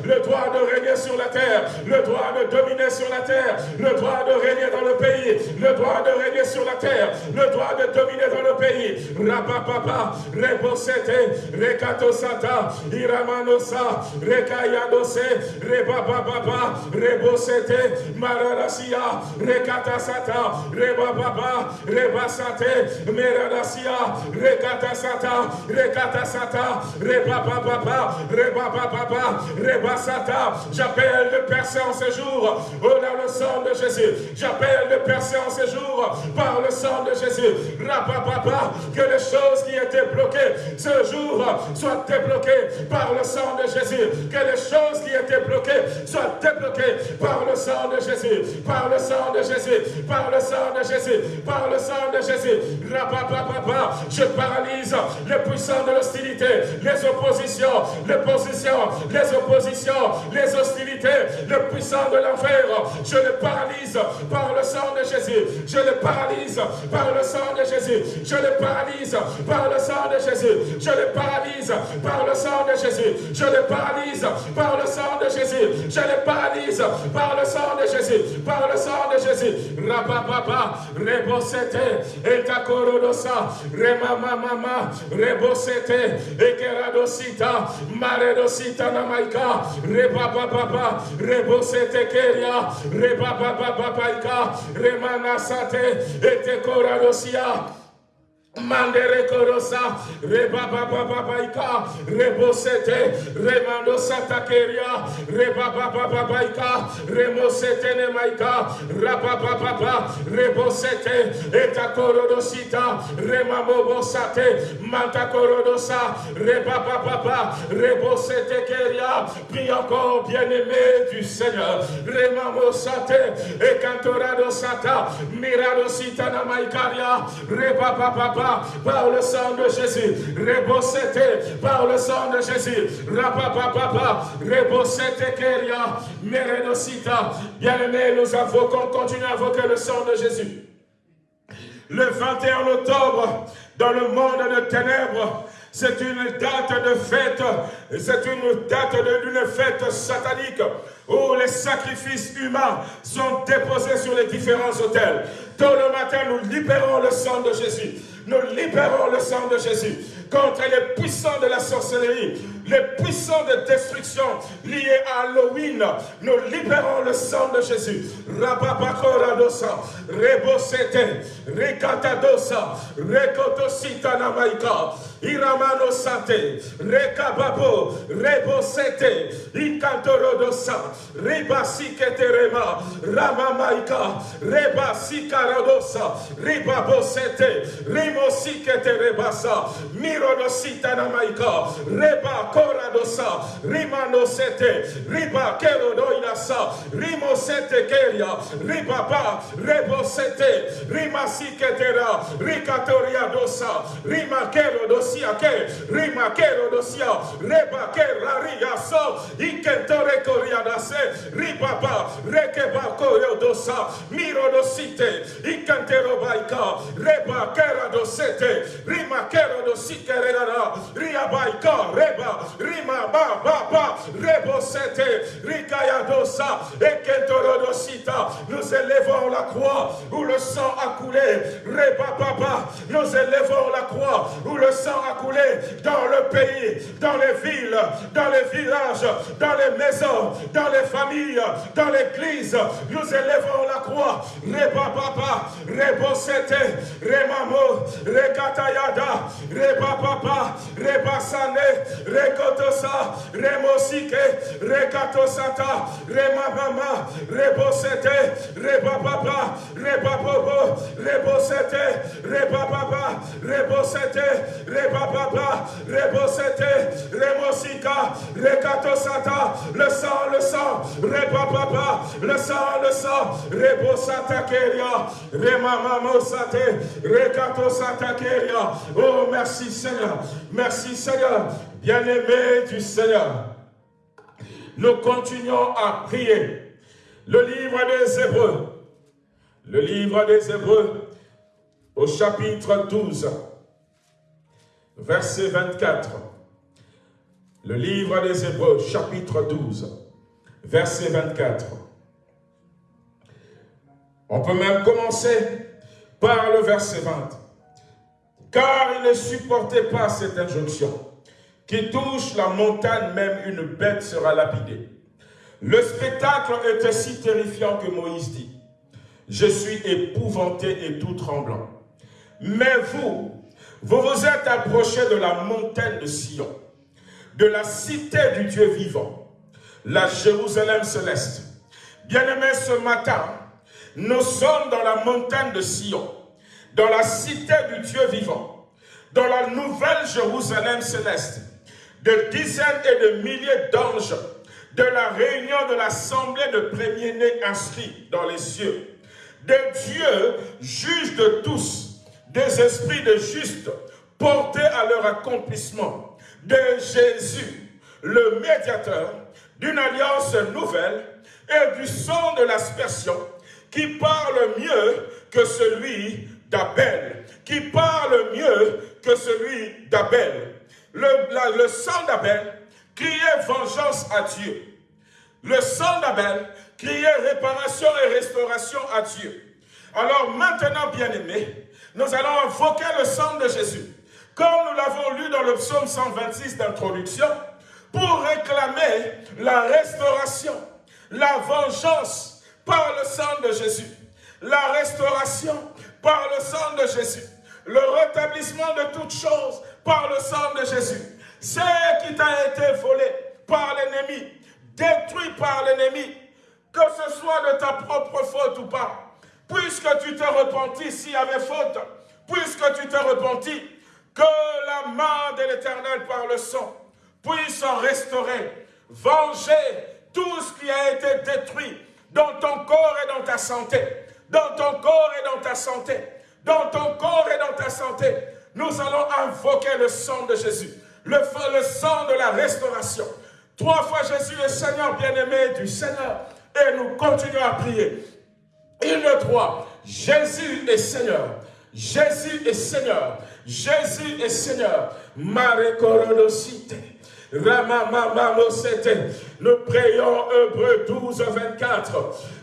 le droit de régner sur la terre, le droit de dominer sur la terre, le droit de régner dans le pays, le droit de régner sur la terre, le droit de dominer dans le pays. Rapapapa, Reposete, Rekato Sata, Iramanosa, Rekayadose, Rebababa, Rebosete, Mararasia, Rekata Sata, Rebababa, Rebasate, Meradasia, Rekata Sata, Rekata Sata, Rebababa, Rebababa, Rebasata. J'appelle le percer en ce jour, oh là le sang de Jésus. J'appelle le percer en ce jour par le sang de Jésus. Rapapapa, que les choses qui étaient bloquées ce jour soient débloquées par le sang de Jésus. Que les choses qui étaient bloquées soient débloquées par le sang de Jésus. Par le sang de Jésus. Par le sang de Jésus. Par le sang de Jésus. Rapapapa, je paralyse les puissants de l'hostilité, les oppositions, les positions, les oppositions, les hostilités, les puissants de l'enfer. Je les paralyse par le sang de Jésus. Je les paralyse par le sang de Jésus. Je les paralyse par le sang de Jésus. Je les paralyse par le sang de Jésus. Je les paralyse par le sang de Jésus. Je les paralyse par le sang de Jésus. Par le sang de Jésus. Rapapapa, rebosete, etakorodosa, remamamama, rebosete, ekeradosita, maredosita namaika, rebababa, rebosete keria, rebabababaika, remanasate, etekoradosia. Mandere korosa, reba baba babaika, rebosete, remando satakeria, reba baba babaika, remosete ne maika, raba baba rebosete, eta korodosita, remamobo sate, manta korodosa, reba baba rebosete keria, puis encore bien-aimé du Seigneur, remamo sate, et cantorado sata, mirado sita na maikaria, reba baba par le sang de Jésus. Rebosete, par le sang de Jésus. Rapapapapa, rebosete keria, merenosita. Bien-aimés, nous invoquons, continuons à invoquer le sang de Jésus. Le 21 octobre, dans le monde de ténèbres, c'est une date de fête, c'est une date d'une fête satanique où les sacrifices humains sont déposés sur les différents hôtels. Tôt le matin, nous libérons le sang de Jésus. Nous libérons le sang de Jésus contre les puissants de la sorcellerie, les puissants de destruction liés à Halloween. Nous libérons le sang de Jésus. Rababakoradosa, Rebosete, Rekatadosa, Rekotosita Namaika, Iramano Sate, Rekababo, Rebosete, Ikantorodosa, Ribasiketerema, Ramamaika, Rebasikarodosa, Ribabosete, Rimosiketerebasa, Mirodosita Namaika, Reba Koradosa, Rimanosete, Riba Kerodoidasa, Rimosete Keria, Ribaba, Rebosete, Rimasiketera, Rikatoria dosa, Rima Kerodosia Ke, Rima Kerodosia, Reba Keraria So, Ikentore Koriadase, Ribaba, Rekeba Koriodosa, Mirodosite, Ikantero Baika, Reba Keradosete, Rima Kerodosike Regara, Riabaika, Reba, Rima Ba Ba Ba, Rebosete, Rikayadosa, Ekentorodosita, nous élevons la croix où le sang a coulé, Reba Baba, nous élevons la croix où le sang a coulé. Dans le pays, dans les villes, dans les villages, dans les maisons, dans les familles, dans l'église. Nous élevons la croix. Reba Baba, Rebosete, Remamo, Rekatayada, Reba Baba, Reba Sane, Rekotosa, Remosike, Rekatosata, Remamama, Rebosete, Reba Baba, Reba Bobo, Rebosete, Reba Baba, Rebosete, Reba Baba, Rebosete, Remosika, Rekatosata, le sang, le sang, Reba Baba, le sang, le sang, Rebosata Keria, Remamamosate, Rekatosata Keria. Oh, merci Seigneur, merci Seigneur, bien-aimé du Seigneur. Nous continuons à prier. Le livre des Hébreux, le livre des Hébreux, au chapitre 12, verset 24. Le livre des Hébreux, chapitre 12, verset 24. On peut même commencer par le verset 20. Car il ne supportait pas cette injonction. Qui touche la montagne, même une bête sera lapidée. Le spectacle était si terrifiant que Moïse dit, je suis épouvanté et tout tremblant. Mais vous, vous vous êtes approchés de la montagne de Sion, de la cité du Dieu vivant, la Jérusalem céleste. Bien-aimés, ce matin, nous sommes dans la montagne de Sion, dans la cité du Dieu vivant, dans la nouvelle Jérusalem céleste, de dizaines et de milliers d'anges, de la réunion de l'assemblée de premiers-nés inscrits dans les cieux, de Dieu, juge de tous, des esprits de justes, portés à leur accomplissement, de Jésus, le médiateur, d'une alliance nouvelle et du sang de l'aspersion, qui parle mieux que celui d'Abel, qui parle mieux que celui d'Abel. Le, sang d'Abel criait vengeance à Dieu. Le sang d'Abel criait réparation et restauration à Dieu. Alors maintenant, bien-aimés, nous allons invoquer le sang de Jésus. Comme nous l'avons lu dans le psaume 126 d'introduction, pour réclamer la restauration, la vengeance par le sang de Jésus, la restauration par le sang de Jésus, le rétablissement de toutes choses par le sang de Jésus. Ce qui t'a été volé par l'ennemi, détruit par l'ennemi, que ce soit de ta propre faute ou pas, puisque tu t'es repenti s'il y avait faute, puisque tu t'es repenti, que la main de l'Éternel par le sang puisse en restaurer, venger tout ce qui a été détruit dans ton corps et dans ta santé, dans ton corps et dans ta santé, dans ton corps et dans ta santé, nous allons invoquer le sang de Jésus, le, le sang de la restauration. Trois fois Jésus est Seigneur bien-aimé du Seigneur. Et nous continuons à prier. Une, deux, trois. Jésus est Seigneur. Jésus est Seigneur. Jésus est Seigneur. Marie Nous prions Hébreu 12, 24.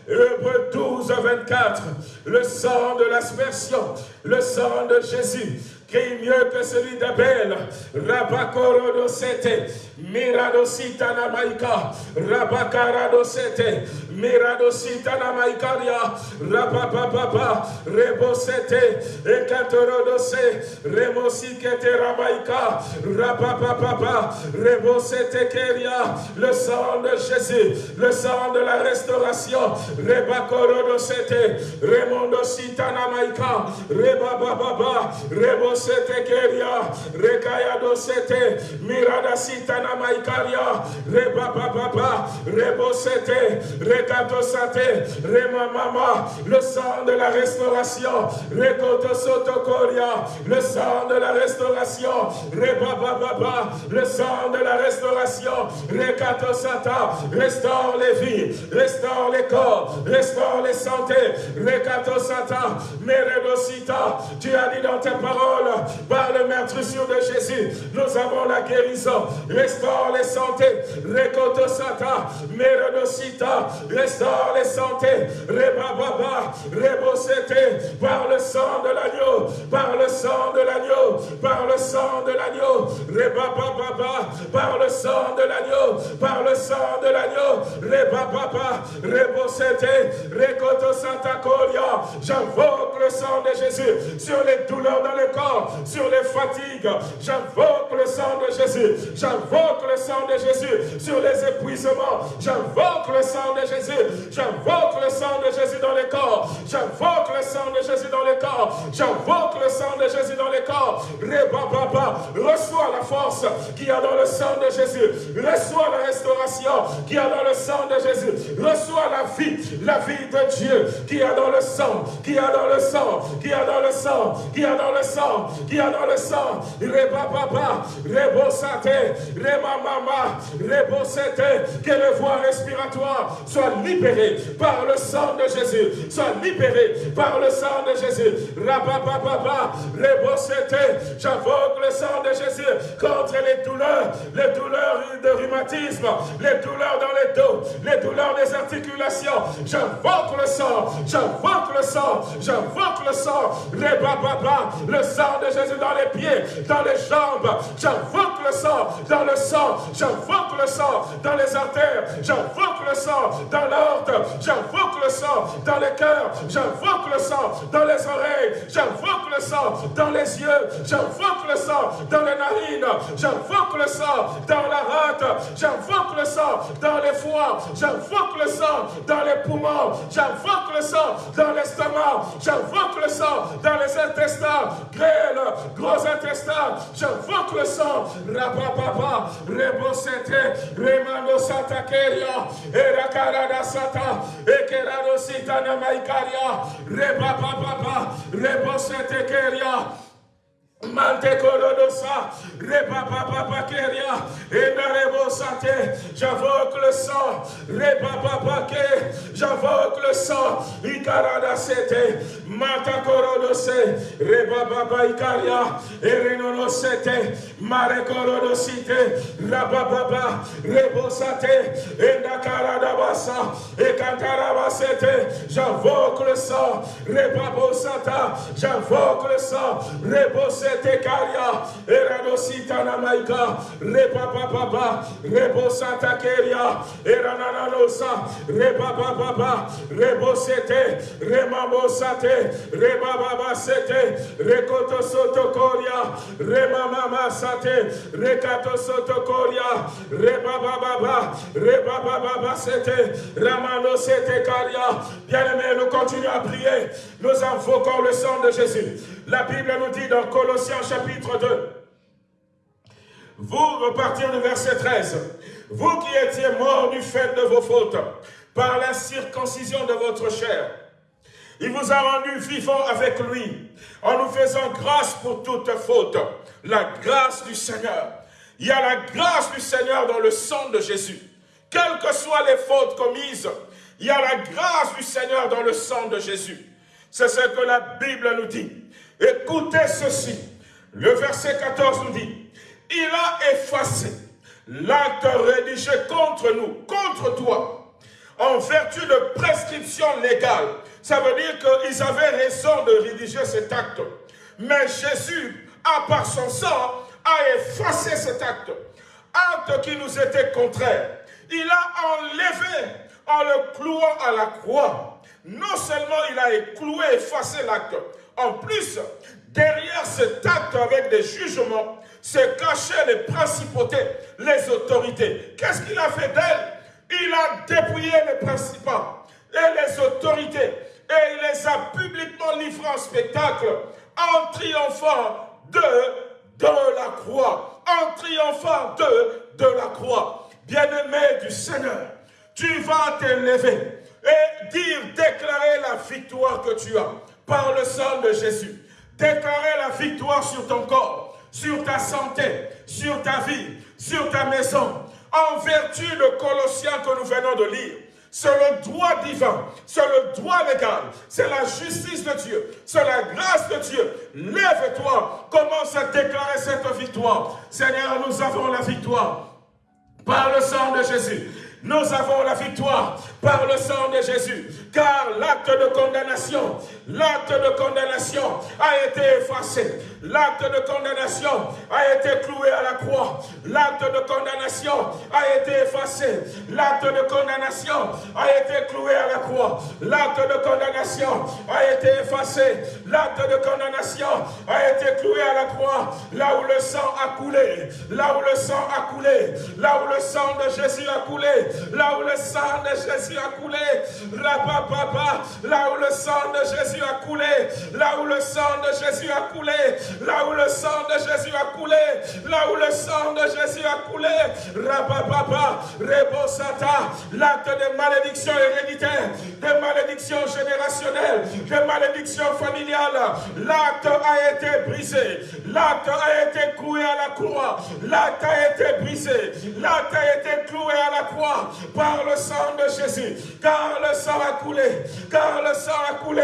Hébreu 12, 24. Le sang de l'aspersion, le sang de Jésus, qui mieux que celui d'Abel. Rabakorodosete, Miradositana Maika, Rabakaradosete, Miradositana Maikaria, Rabababa, Rebosete, Ekatorodose, Remosikete Ramaika, Rabababa, Rebosete Keria, le sang de Jésus, le sang de la restauration, Rebakorodosete, Remondositana Maika, Rebababa, Rebosete, sete keria, rekaya do sete, mirada sitana maikaria, reba papa, rebo sete, rekato sate, rema mama, le sang de la restauration, rekoto sotokoria, le sang de la restauration, reba papa, le sang de la restauration, rekato sata, restaure les vies, restaure les corps, restaure les santé, rekato sata, meredosita, tu as dit dans tes paroles, par le meurtrissure de Jésus, nous avons la guérison. Restaure les santé. Rekoto Sata, Merodosita, restaure les santé. Rebababa, Rebosete, par le sang de l'agneau, par le sang de l'agneau, par le sang de l'agneau. Rebababa, par le sang de l'agneau, par le sang de l'agneau. Rebababa, Rebosete, Rekoto Santa Coria. J'invoque le sang de Jésus sur les douleurs dans le corps sur les fatigues. J'invoque le sang de Jésus. J'invoque le sang de Jésus sur les épuisements. J'invoque le sang de Jésus. J'invoque le sang de Jésus dans les corps. J'invoque le sang de Jésus dans les corps. J'invoque le sang de Jésus dans les corps. Reba Reçois la force qui a dans le sang de Jésus. Reçois la restauration qui a dans le sang de Jésus. Reçois la vie, la vie de Dieu qui a dans le sang, qui a dans le sang, qui a dans le sang, qui a dans le sang, qui a dans le sang, Reba Papa, Rebosate, Reba Mama, Rebosete, que les voies respiratoires soient libérées par le sang de Jésus, soient libérées par le sang de Jésus. Rabba Papa, Rebosete, j'invoque le sang de Jésus contre les douleurs, les douleurs de rhumatisme, les douleurs dans les dos, les douleurs des articulations. J'invoque le sang, j'invoque le sang, j'invoque le sang, le sang de Jésus dans les pieds, dans les jambes. J'invoque le sang dans le sang. J'invoque le sang dans les artères. J'invoque le sang dans l'ordre. J'invoque le sang dans les cœurs. J'invoque le sang dans les oreilles. J'invoque le sang dans les yeux. J'invoque le sang dans les narines. J'invoque le sang dans la rate. J'invoque le sang dans les foies. J'invoque le sang dans les poumons. J'invoque le sang dans l'estomac. J'invoque le sang dans les intestins. Grêle, gros intestins, j'invoque le sang, rapapapa, rebosete, remando sata keria, erakarada sata, ekerado sitana maikaria, rebapapapa, rebosete keria, j'invoque le sang, j'invoque le sang, ikarada sete, mata korodose, repapa ikaria, et renono sete, mare korodosite, rapapa, rebosate, et nakarada basa, et kantaraba sete, j'invoque le sang, repapa sata, j'invoque le sang, rebosete, Tekaria, Eradosita Namaika, Repapa Papa, Rebosata Keria, Erananosa, Repapa Papa, Rebosete, Remamosate, Rebaba Sete, Rekoto Sotokoria, Remamama Sate, Rekato Sotokoria, Rebaba Rebaba Sete, Ramano Sete Karia. Bien-aimés, nous continuons à prier. Nous invoquons le sang de Jésus. La Bible nous dit dans Colossiens chapitre 2, vous repartir du verset 13, vous qui étiez morts du fait de vos fautes, par la circoncision de votre chair, Il vous a rendu vivant avec lui, en nous faisant grâce pour toute faute. La grâce du Seigneur. Il y a la grâce du Seigneur dans le sang de Jésus. Quelles que soient les fautes commises, il y a la grâce du Seigneur dans le sang de Jésus. C'est ce que la Bible nous dit. Écoutez ceci. Le verset 14 nous dit, il a effacé l'acte rédigé contre nous, contre toi, en vertu de prescription légale. Ça veut dire qu'ils avaient raison de rédiger cet acte. Mais Jésus, à part son sang, a effacé cet acte. Acte qui nous était contraire. Il a enlevé en le clouant à la croix. Non seulement il a cloué, effacé l'acte, en plus, derrière cet acte avec des jugements, se cachaient les principautés, les autorités. Qu'est-ce qu'il a fait d'elles? Il a dépouillé les principats et les autorités et il les a publiquement livrés en spectacle en triomphant de, la croix, en triomphant de, de la croix. Bien-aimé du Seigneur, tu vas t'élever et dire, déclarer la victoire que tu as par le sang de Jésus. Déclarer la victoire sur ton corps, sur ta santé, sur ta vie, sur ta maison, en vertu de Colossiens que nous venons de lire. C'est le droit divin, c'est le droit légal, c'est la justice de Dieu, c'est la grâce de Dieu. Lève-toi, commence à déclarer cette victoire. Seigneur, nous avons la victoire par le sang de Jésus. Nous avons la victoire par le sang de Jésus. Car l'acte de condamnation, l'acte de condamnation a été effacé. L'acte de condamnation a été cloué à la croix. L'acte de condamnation a été effacé. L'acte de condamnation a été cloué à la croix. L'acte de condamnation a été effacé. L'acte de condamnation a été cloué à la croix. Là où le sang a coulé. Là où le sang a coulé. Là où le sang de Jésus a coulé. Là où le sang de Jésus a coulé. Papa, là où le sang de Jésus a coulé, là où le sang de Jésus a coulé, là où le sang de Jésus a coulé, là où le sang de Jésus a coulé, Rapapapa, Rebosata, l'acte de malédiction héréditaire, de malédiction générationnelle, de malédiction familiale, l'acte a été brisé, l'acte a été cloué à la croix, l'acte a été brisé, l'acte a été cloué à la croix par le sang de Jésus, car le sang a coulé, car le sang a coulé,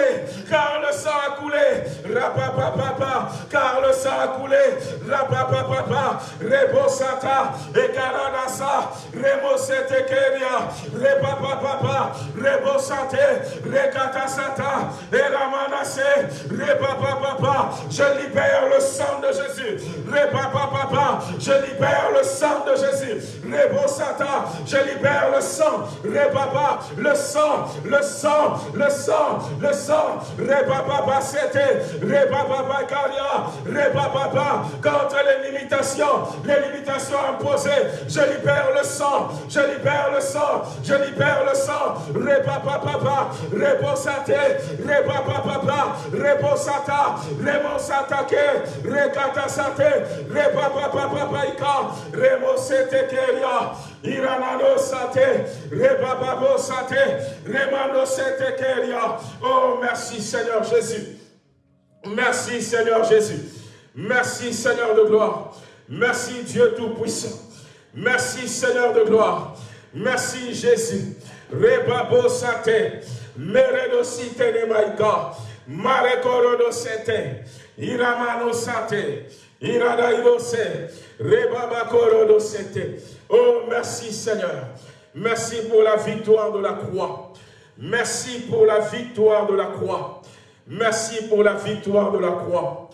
car le sang a coulé, rapapapapa, car le sang a coulé, rapapapapa, rebosata, ekaranasa, remosete keria, repapapapa, rebosate, rekatasata, eramanase, repapapapa, je libère le sang de Jésus, repapapapa, je libère le sang de Jésus, rebosata, je libère le sang, repapa, le sang, le sang, le sang, le sang, Rebaba c'était, Rebaba Karia, Rebaba, contre les limitations, les limitations imposées, je libère le sang, je libère le sang, je libère le sang, Rebaba Papa, Rebosate, Rebaba Papa, Rebosata, Remosatake, Rekata Sate, Rebaba Papa Ika, Remosete Keria, Iranano Sate, Rebaba Sate, Oh, merci Seigneur Jésus. Merci Seigneur Jésus. Merci Seigneur de gloire. Merci Dieu Tout-Puissant. Merci Seigneur de gloire. Merci Jésus. Rebabo sate. Meredo site ne maika. Marekorodo sete. Iramano sate. Irada irose. Rebaba sete. Oh, merci Seigneur. Merci pour la victoire de la croix. Merci pour la victoire de la croix. Merci pour la victoire de la croix.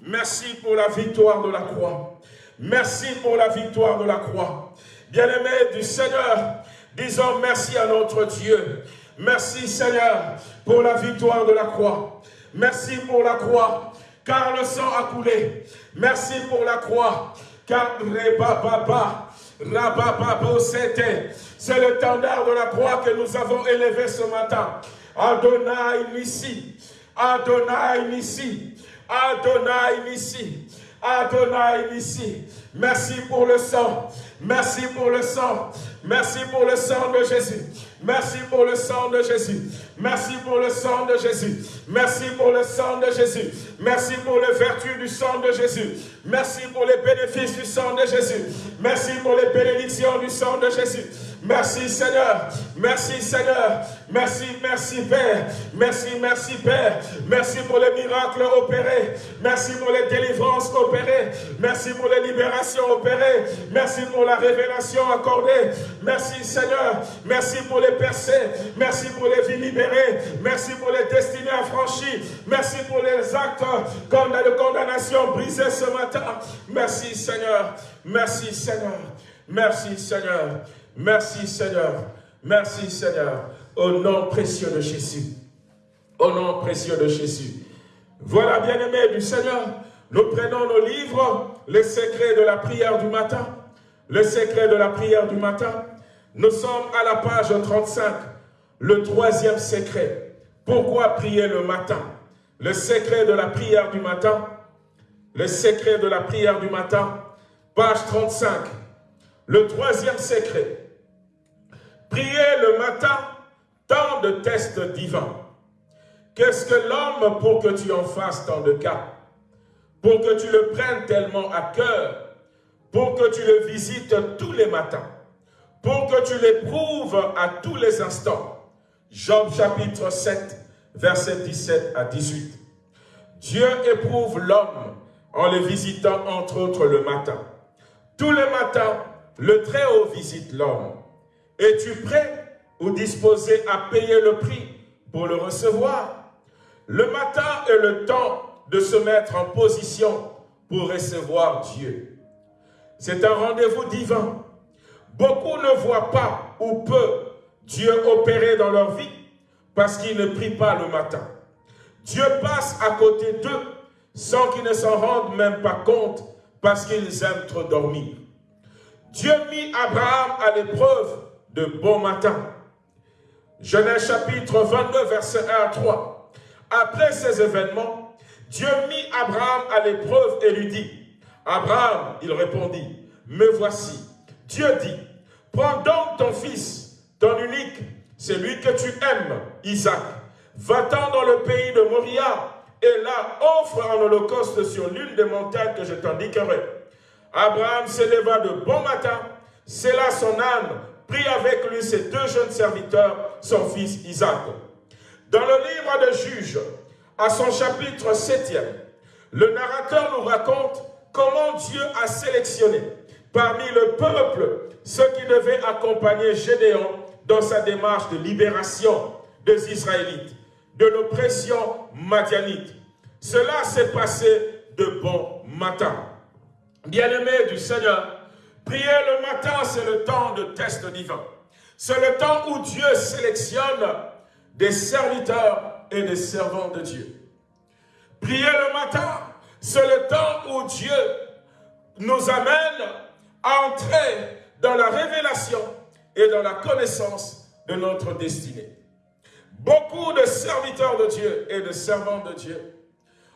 Merci pour la victoire de la croix. Merci pour la victoire de la croix. Bien-aimés du Seigneur, disons merci à notre Dieu. Merci Seigneur pour la victoire de la croix. Merci pour la croix, car le sang a coulé. Merci pour la croix, car Papa, c'est le tendard de la croix que nous avons élevé ce matin. Adonai Nissi, Adonai Nissi, Adonai Nissi, Adonai ici. Merci pour le sang. Merci pour le sang. Merci pour le sang de Jésus. Merci pour le sang de Jésus. Merci pour le sang de Jésus. Merci pour le sang de Jésus. Merci pour les vertus du sang de Jésus. Merci pour les bénéfices du sang de Jésus. Merci pour les bénédictions du sang de Jésus. Merci Seigneur. Merci Seigneur. Merci, merci Père. Merci, merci Père. Merci pour les miracles opérés. Merci pour les délivrances opérées. Merci pour les libérations opérées. Merci pour la révélation accordée. Merci Seigneur. Merci pour les percées. Merci pour les vies libérées. Merci pour les destinées affranchies. Merci pour les actes de condamnation brisés ce matin. Merci Seigneur. Merci Seigneur. Merci Seigneur. Merci Seigneur. Merci Seigneur. Au nom précieux de Jésus. Au nom précieux de Jésus. Voilà, bien-aimés du Seigneur, nous prenons nos livres, les secrets de la prière du matin. Le secret de la prière du matin. Nous sommes à la page 35, le troisième secret. Pourquoi prier le matin? Le secret de la prière du matin. Le secret de la prière du matin, page 35. Le troisième secret. Prier le matin, tant de tests divins. Qu'est-ce que l'homme pour que tu en fasses tant de cas? Pour que tu le prennes tellement à cœur, pour que tu le visites tous les matins, pour que tu l'éprouves à tous les instants? Job chapitre 7, verset 17 à 18. Dieu éprouve l'homme en le visitant entre autres le matin. Tous les matins, le Très-Haut visite l'homme. Es-tu prêt ou disposé à payer le prix pour le recevoir? Le matin est le temps de se mettre en position pour recevoir Dieu. C'est un rendez-vous divin. Beaucoup ne voient pas ou peu Dieu opérer dans leur vie parce qu'ils ne prient pas le matin. Dieu passe à côté d'eux sans qu'ils ne s'en rendent même pas compte parce qu'ils aiment trop dormir. Dieu mit Abraham à l'épreuve de bon matin. Genèse chapitre 22, verset 1 à 3. Après ces événements, Dieu mit Abraham à l'épreuve et lui dit, Abraham, il répondit, me voici. Dieu dit, prends donc ton fils, ton unique, celui que tu aimes, Isaac, va-t'en dans le pays de Moria, et là offre un holocauste sur l'une des montagnes que je t'indiquerai. Abraham s'éleva de bon matin, là son âne prit avec lui ses deux jeunes serviteurs, son fils Isaac. Dans le livre de Juges, à son chapitre 7 le narrateur nous raconte comment Dieu a sélectionné parmi le peuple ceux qui devaient accompagner Gédéon dans sa démarche de libération des Israélites, de l'oppression madianite. Cela s'est passé de bon matin. Bien-aimés du Seigneur, Prier le matin, c'est le temps de test divin. C'est le temps où Dieu sélectionne des serviteurs et des servants de Dieu. Prier le matin, c'est le temps où Dieu nous amène à entrer dans la révélation et dans la connaissance de notre destinée. Beaucoup de serviteurs de Dieu et de servants de Dieu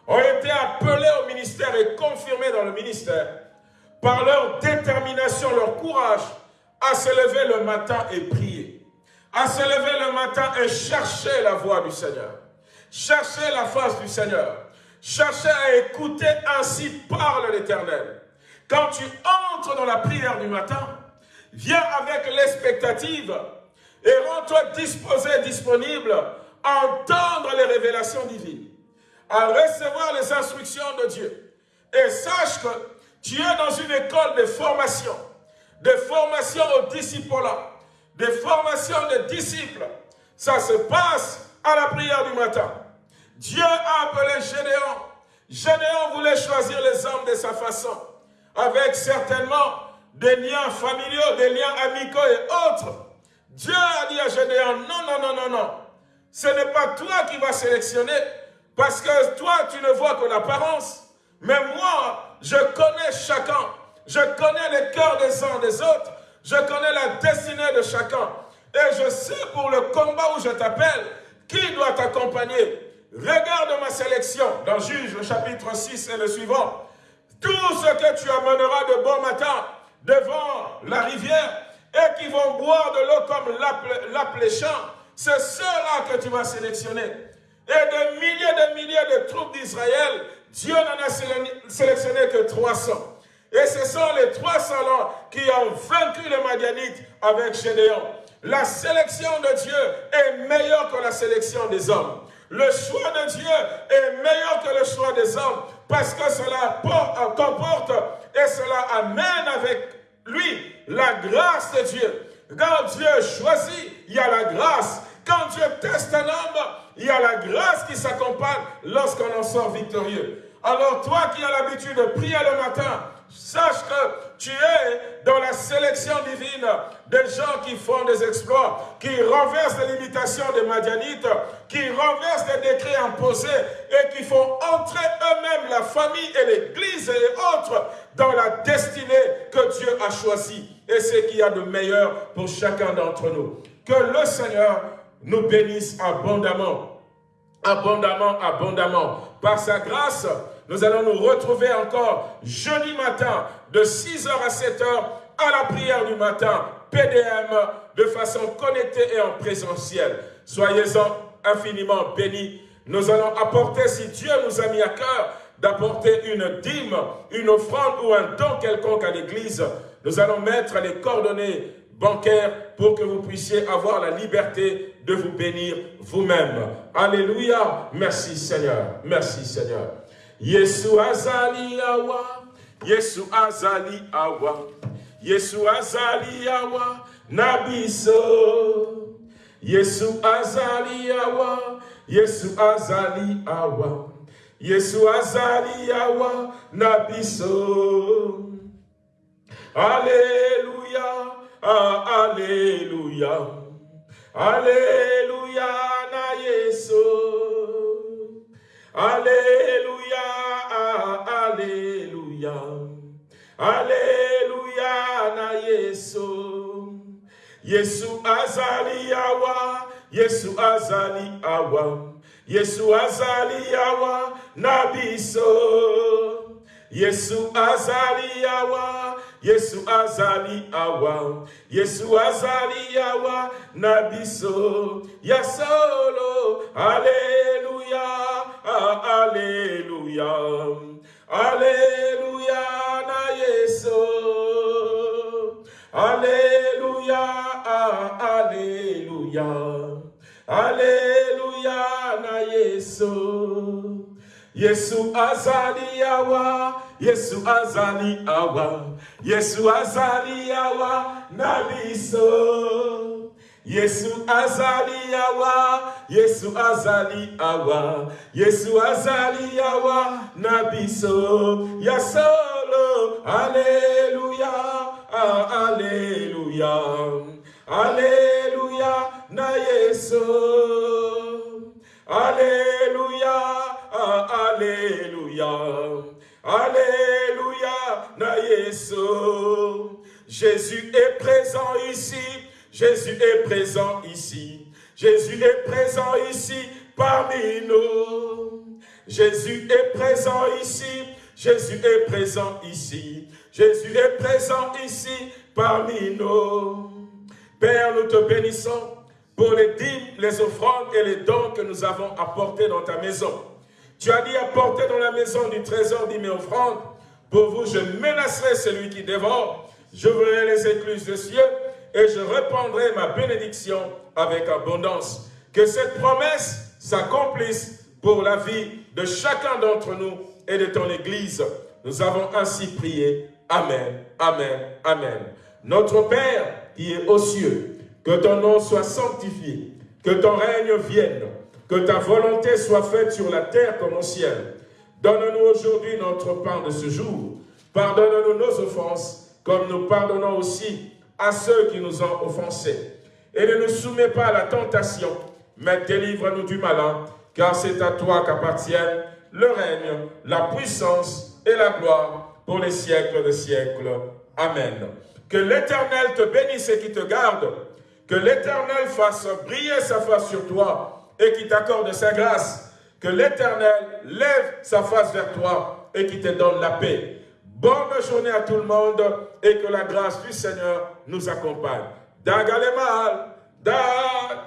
ont été appelés au ministère et confirmés dans le ministère par leur détermination, leur courage, à se lever le matin et prier, à se lever le matin et chercher la voix du Seigneur, chercher la face du Seigneur, chercher à écouter ainsi parle l'Éternel. Quand tu entres dans la prière du matin, viens avec l'expectative et rends-toi disposé, disponible à entendre les révélations divines, à recevoir les instructions de Dieu. Et sache que tu es dans une école de formation, de formation au disciple-là, de formation de disciples. Ça se passe à la prière du matin. Dieu a appelé Gédéon. Gédéon voulait choisir les hommes de sa façon, avec certainement des liens familiaux, des liens amicaux et autres. Dieu a dit à Gédéon, non, non, non, non, non. Ce n'est pas toi qui vas sélectionner, parce que toi, tu ne vois que l'apparence. Mais moi, je connais chacun. Je connais les cœurs des uns des autres. Je connais la destinée de chacun. Et je sais pour le combat où je t'appelle, qui doit t'accompagner. Regarde ma sélection dans Juge, chapitre 6 et le suivant. tout ce que tu amèneras de bon matin devant la rivière et qui vont boire de l'eau comme l'appléchant, c'est ceux-là que tu vas sélectionner. Et de milliers de milliers de troupes d'Israël, Dieu n'en a sélectionné que 300. Et ce sont les 300 là qui ont vaincu les Madianites avec Gédéon. La sélection de Dieu est meilleure que la sélection des hommes. Le choix de Dieu est meilleur que le choix des hommes parce que cela comporte et cela amène avec lui la grâce de Dieu. Quand Dieu choisit, il y a la grâce. Quand Dieu teste un homme, il y a la grâce qui s'accompagne lorsqu'on en sort victorieux. Alors toi qui as l'habitude de prier le matin, sache que tu es dans la sélection divine des gens qui font des exploits, qui renversent les limitations des Madianites, qui renversent les décrets imposés et qui font entrer eux-mêmes la famille et l'église et autres dans la destinée que Dieu a choisie. Et ce qu'il y a de meilleur pour chacun d'entre nous. Que le Seigneur nous bénisse abondamment, abondamment, abondamment. Par sa grâce, nous allons nous retrouver encore jeudi matin de 6h à 7h à la prière du matin, PDM, de façon connectée et en présentiel. Soyez-en infiniment bénis. Nous allons apporter, si Dieu nous a mis à cœur, d'apporter une dîme, une offrande ou un don quelconque à l'église. Nous allons mettre les coordonnées bancaires pour que vous puissiez avoir la liberté de vous bénir vous-même. Alléluia. Merci Seigneur. Merci Seigneur. Yesu azali awa, Yesu azali awa, Yesu azali awa, nabiso. Yesu azali awa, Yesu azali awa, Yesu azali awa, nabiso. Alléluia, ah, Alléluia, Alléluia na. Alléluia, Alléluia, Alléluia na Yesu. Yesu azali awa, Yesu azali awa, Yesu azali awa na. Yesu azali awa, Yesu azali awa, Yesu azali awa na biso. Ya solo, Alléluia. Alléluia. Alléluia na Yesu. Alléluia. Alléluia. Alléluia na Yesu. Yesu azali Yesu azali awa, Yesu azali awa na biso. Yesu azali awa, Yesu azali awa, Yesu azali awa na biso. Ya solo, Alléluia, ah, Alléluia, Alléluia na Yesu. Alléluia, ah, Alléluia, Alléluia na Yesu. Jésus est présent ici. Jésus est présent ici. Jésus est présent ici parmi nous. Jésus est présent ici. Jésus est présent ici. Jésus est présent ici parmi nous. Père, nous te bénissons pour les dîmes, les offrandes et les dons que nous avons apportés dans ta maison. Tu as dit apporter dans la maison du trésor dîmes et offrandes. Pour vous, je menacerai celui qui dévore. Je verrai les écluses des cieux et je répandrai ma bénédiction avec abondance. Que cette promesse s'accomplisse pour la vie de chacun d'entre nous et de ton Église. Nous avons ainsi prié. Amen, Amen, Amen. Notre Père qui est aux cieux, que ton nom soit sanctifié, que ton règne vienne, que ta volonté soit faite sur la terre comme au ciel. Donne-nous aujourd'hui notre pain de ce jour. Pardonne-nous nos offenses, comme nous pardonnons aussi à ceux qui nous ont offensés. Et ne nous soumets pas à la tentation, mais délivre-nous du malin, car c'est à toi qu'appartiennent le règne, la puissance et la gloire pour les siècles des siècles. Amen. Que l'Éternel te bénisse et qui te garde, que l'Éternel fasse briller sa face sur toi et qui t'accorde sa grâce. Que l'Éternel lève sa face vers toi et qui te donne la paix. Bonne journée à tout le monde et que la grâce du Seigneur nous accompagne. Dagalemahal, dag